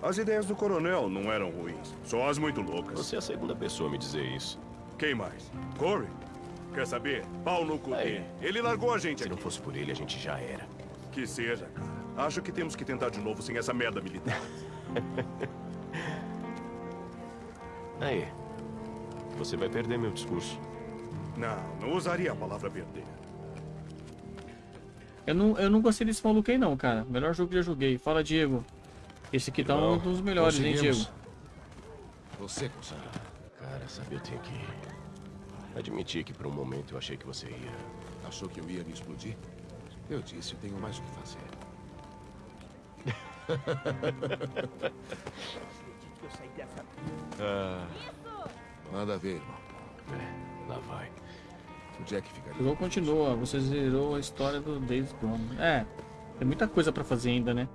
As ideias do coronel não eram ruins, só as muito loucas. Você é a segunda pessoa a me dizer isso. Quem mais? Corey? Quer saber? Pau no cu dele. Ele largou a gente Se aqui. não fosse por ele, a gente já era. Que seja, cara. Acho que temos que tentar de novo sem essa merda militar. Aí. Você vai perder meu discurso. Não, não usaria a palavra perder. Eu não, eu não gostei desse maluco aí, não, cara. Melhor jogo que já joguei. Fala, Diego. Esse aqui tá um dos melhores, hein. Diego? Você conseguiu. Cara, sabe, eu tenho que admitir que por um momento eu achei que você ia. Achou que eu ia me explodir? Eu disse, eu tenho mais o que fazer. Ah, Manda ver, irmão. é, lá vai. O Jack ficaria. O jogo continua. Você zerou a história do Days Gone. É, tem muita coisa pra fazer ainda, né?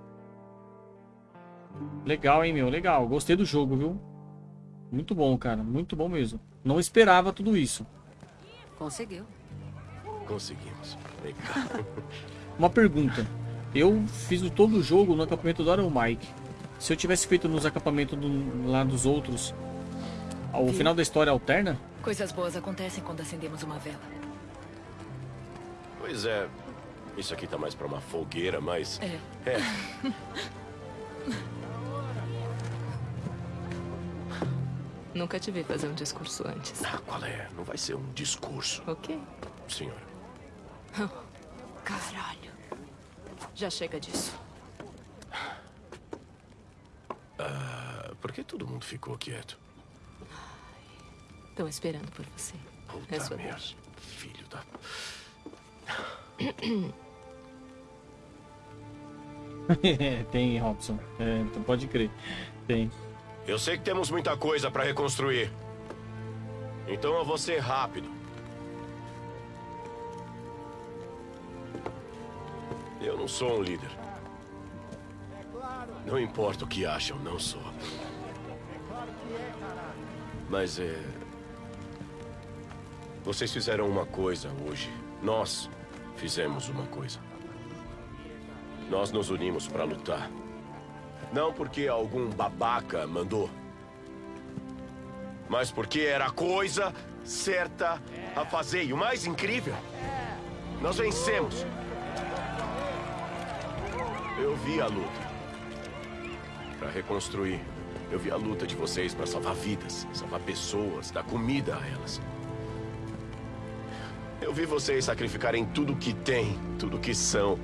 Legal, hein, meu? Legal. Gostei do jogo, viu? Muito bom, cara. Muito bom mesmo. Não esperava tudo isso. Conseguiu. Conseguimos. Legal. Uma pergunta. Eu fiz o- todo o jogo no acampamento do Iron Mike. Se eu tivesse feito nos acampamentos do- lá dos outros, o final da história alterna? Coisas boas acontecem quando acendemos uma vela. pois é. Isso aqui tá mais pra uma fogueira, mas. É. É. Nunca te vi fazer um discurso antes. Ah, qual é? Não vai ser um discurso, Ok. senhora. Caralho. Já chega disso. Ah, por que todo mundo ficou quieto? Estão esperando por você. Puta é sua merda. Filho da. Tem, Robson. É, tu pode crer. Tem. Eu sei que temos muita coisa pra reconstruir. Então eu vou ser rápido. Eu não sou um líder. Não importa o que acham, não sou. Mas é. Vocês fizeram uma coisa hoje. Nós fizemos uma coisa. Nós nos unimos para lutar. Não porque algum babaca mandou. Mas porque era a coisa certa a fazer. E o mais incrível, nós vencemos. Eu vi a luta. Para reconstruir. Eu vi a luta de vocês para salvar vidas, salvar pessoas, dar comida a elas. Eu vi vocês sacrificarem tudo que têm, tudo que são,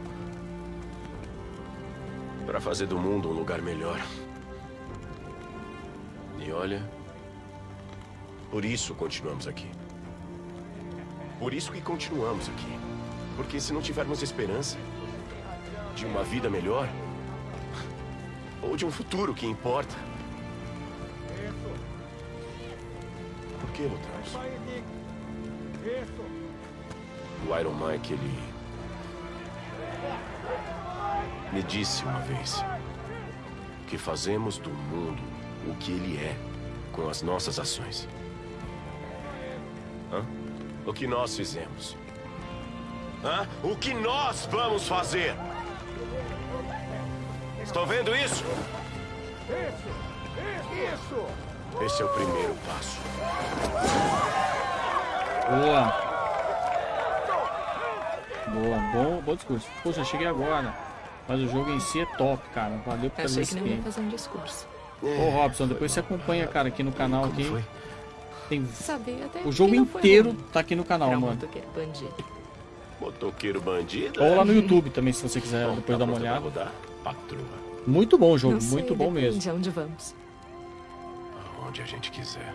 para fazer do mundo um lugar melhor. E olha, por isso continuamos aqui. Por isso que continuamos aqui. Porque se não tivermos esperança de uma vida melhor, ou de um futuro que importa. Por que lutamos? O Iron Mike, ele... Me disse uma vez que fazemos do mundo o que ele é com as nossas ações. Hã? O que nós fizemos. Hã? O que nós vamos fazer? Estão vendo isso? Isso! Isso! Esse é o primeiro passo. Boa. Boa, bom, bom discurso. Poxa, cheguei agora. Mas o jogo em si é top, cara. Valeu por Achei fazer que não ia fazer um discurso. Ô Robson, depois você acompanha, cara, aqui no canal aqui. Tem o jogo inteiro tá aqui no canal, mano. motoqueiro bandido. Motoqueiro bandido? Ou lá no YouTube também, se você quiser depois tá dar uma olhada. Patroa. Muito bom o jogo, sei, muito bom mesmo. aonde vamos. Onde a gente quiser.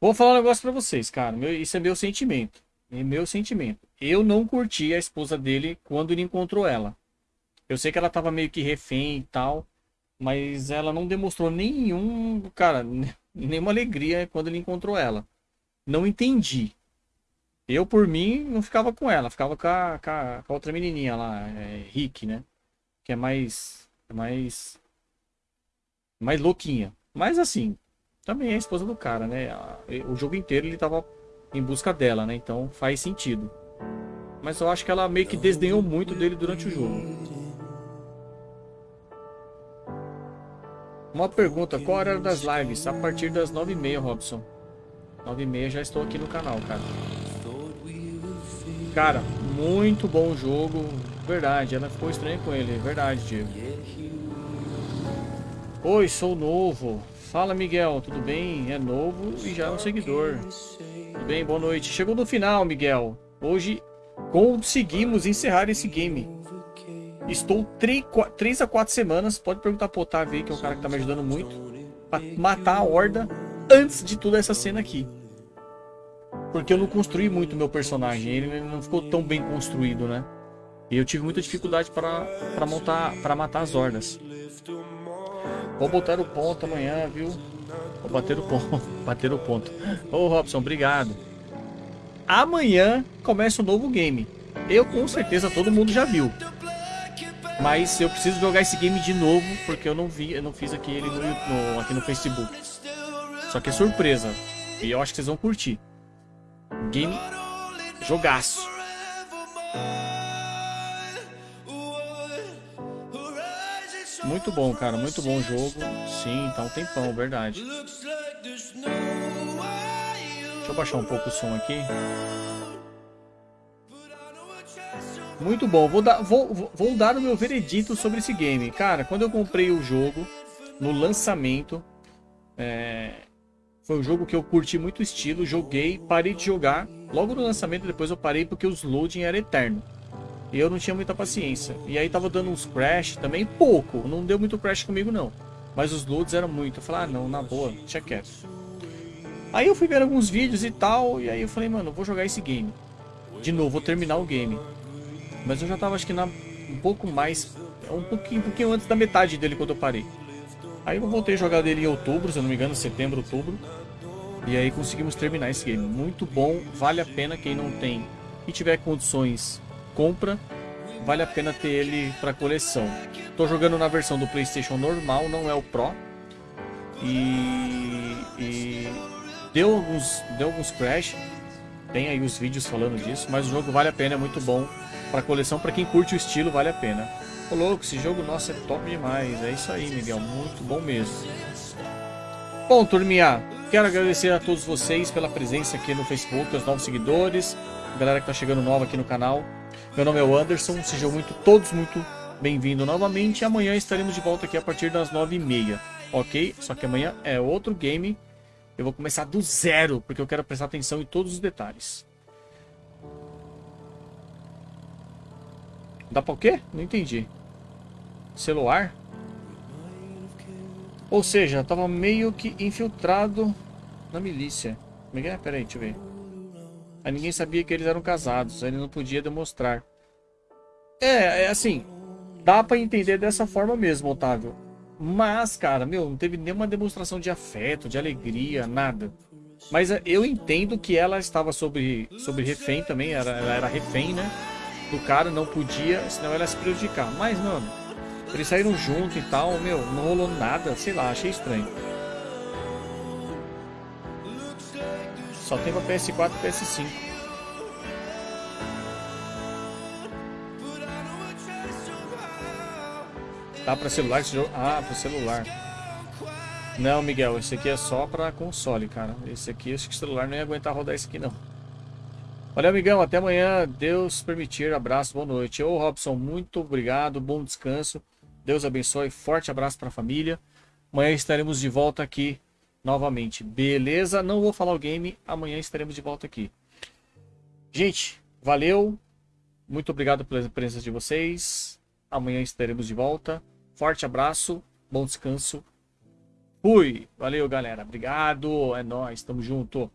Vou falar um negócio pra vocês, cara. Meu- isso é meu sentimento. É meu sentimento. Eu não curti a esposa dele quando ele encontrou ela. Eu sei que ela tava meio que refém e tal, mas ela não demonstrou nenhum, cara, nenhuma alegria quando ele encontrou ela. Não entendi. Eu, por mim, não ficava com ela, ficava com a, com a- com a outra menininha lá, é, Rick, né? Que é mais, mais, mais louquinha. Mas assim, também é a esposa do cara, né? O jogo inteiro ele tava em busca dela, né? Então faz sentido. Mas eu acho que ela meio que desdenhou muito dele durante o jogo. Uma pergunta, qual a hora das lives? A partir das 9h30, Robson. 9h30 já estou aqui no canal, cara. Cara, muito bom jogo. Verdade, ela ficou estranha com ele. Verdade, Diego. Oi, sou novo. Fala, Miguel, tudo bem? É novo e já é um seguidor. Tudo bem, boa noite. Chegou no final, Miguel. Hoje conseguimos encerrar esse game. Estou 3 a 4 semanas. Pode perguntar pro Otávio aí, que é um cara que tá me ajudando muito. Pra matar a horda antes de toda essa cena aqui. Porque eu não construí muito meu personagem. Ele não ficou tão bem construído, né? E eu tive muita dificuldade para montar, para matar as hordas. Vou botar o ponto amanhã, viu? Vou bater o ponto. Bater o ponto. Ô Robson, obrigado. Amanhã começa um novo game. Eu com certeza todo mundo já viu. Mas eu preciso jogar esse game de novo porque eu não vi, eu não fiz aquele no, no- aqui no Facebook. Só que é surpresa. E eu acho que vocês vão curtir. Game jogaço. Muito bom, cara. Muito bom jogo. Sim, tá um tempão, verdade. Deixa eu baixar um pouco o som aqui. Muito bom. Vou dar, vou- vou dar o meu veredito sobre esse game. Cara, quando eu comprei o jogo, no lançamento, é, foi um jogo que eu curti muito o estilo. Joguei, parei de jogar. Logo no lançamento, depois eu parei porque os loading era eterno. E eu não tinha muita paciência. E aí tava dando uns crash também, pouco. Não deu muito crash comigo, não. Mas os loads eram muito. Eu falei, ah, não, na boa, deixa quieto. Aí eu fui ver alguns vídeos e tal. E aí eu falei, mano, vou jogar esse game. De novo, vou terminar o game. Mas eu já tava, acho que na, um pouco mais. Um pouquinho, um pouquinho antes da metade dele quando eu parei. Aí eu voltei a jogar dele em outubro, se eu não me engano, setembro, outubro. E aí conseguimos terminar esse game. Muito bom, vale a pena quem não tem e tiver condições, compra. Vale a pena ter ele para coleção. Tô jogando na versão do PlayStation normal, não é o Pro. E, e deu alguns, deu alguns crash. Tem aí os vídeos falando disso, mas o jogo vale a pena, é muito bom. Pra coleção, pra quem curte o estilo, vale a pena. Ô louco, esse jogo, nossa, é top demais. É isso aí, Miguel, muito bom mesmo. Bom, turminha, quero agradecer a todos vocês pela presença aqui no Facebook, os novos seguidores, a galera que tá chegando nova aqui no canal. Meu nome é o Anderson, sejam muito, todos muito bem-vindos novamente. Amanhã estaremos de volta aqui a partir das 9h30, ok? Só que amanhã é outro game eu vou começar do zero, porque eu quero prestar atenção em todos os detalhes. Dá pra o quê? Não entendi. Celular? Ou seja, tava meio que infiltrado na milícia. Como é que é? Pera aí, deixa eu ver. Aí ninguém sabia que eles eram casados. Ele não podia demonstrar. É, é assim. Dá pra entender dessa forma mesmo, Otávio. Mas, cara, meu, não teve nenhuma demonstração de afeto, de alegria, nada. Mas eh, eu entendo que ela estava sobre, sobre refém também, era, ela era refém, né? Do cara, não podia, senão ela ia se prejudicar. Mas, mano, eles saíram junto e tal, meu, não rolou nada, sei lá, achei estranho. Só tem pra PS4 e PS5. Tá para celular esse jogo? Ah, para celular. Não, Miguel, esse aqui é só para console, cara. Esse aqui, acho que o celular não ia aguentar rodar esse aqui, não. Valeu, amigão. Até amanhã. Deus permitir. Abraço, boa noite. Ô, Robson, muito obrigado. Bom descanso. Deus abençoe. Forte abraço para a família. Amanhã estaremos de volta aqui novamente. Beleza? Não vou falar o game. Amanhã estaremos de volta aqui. Gente, valeu. Muito obrigado pela presença de vocês. Amanhã estaremos de volta. Forte abraço, bom descanso. Fui. Valeu, galera. Obrigado. É nóis. Tamo junto.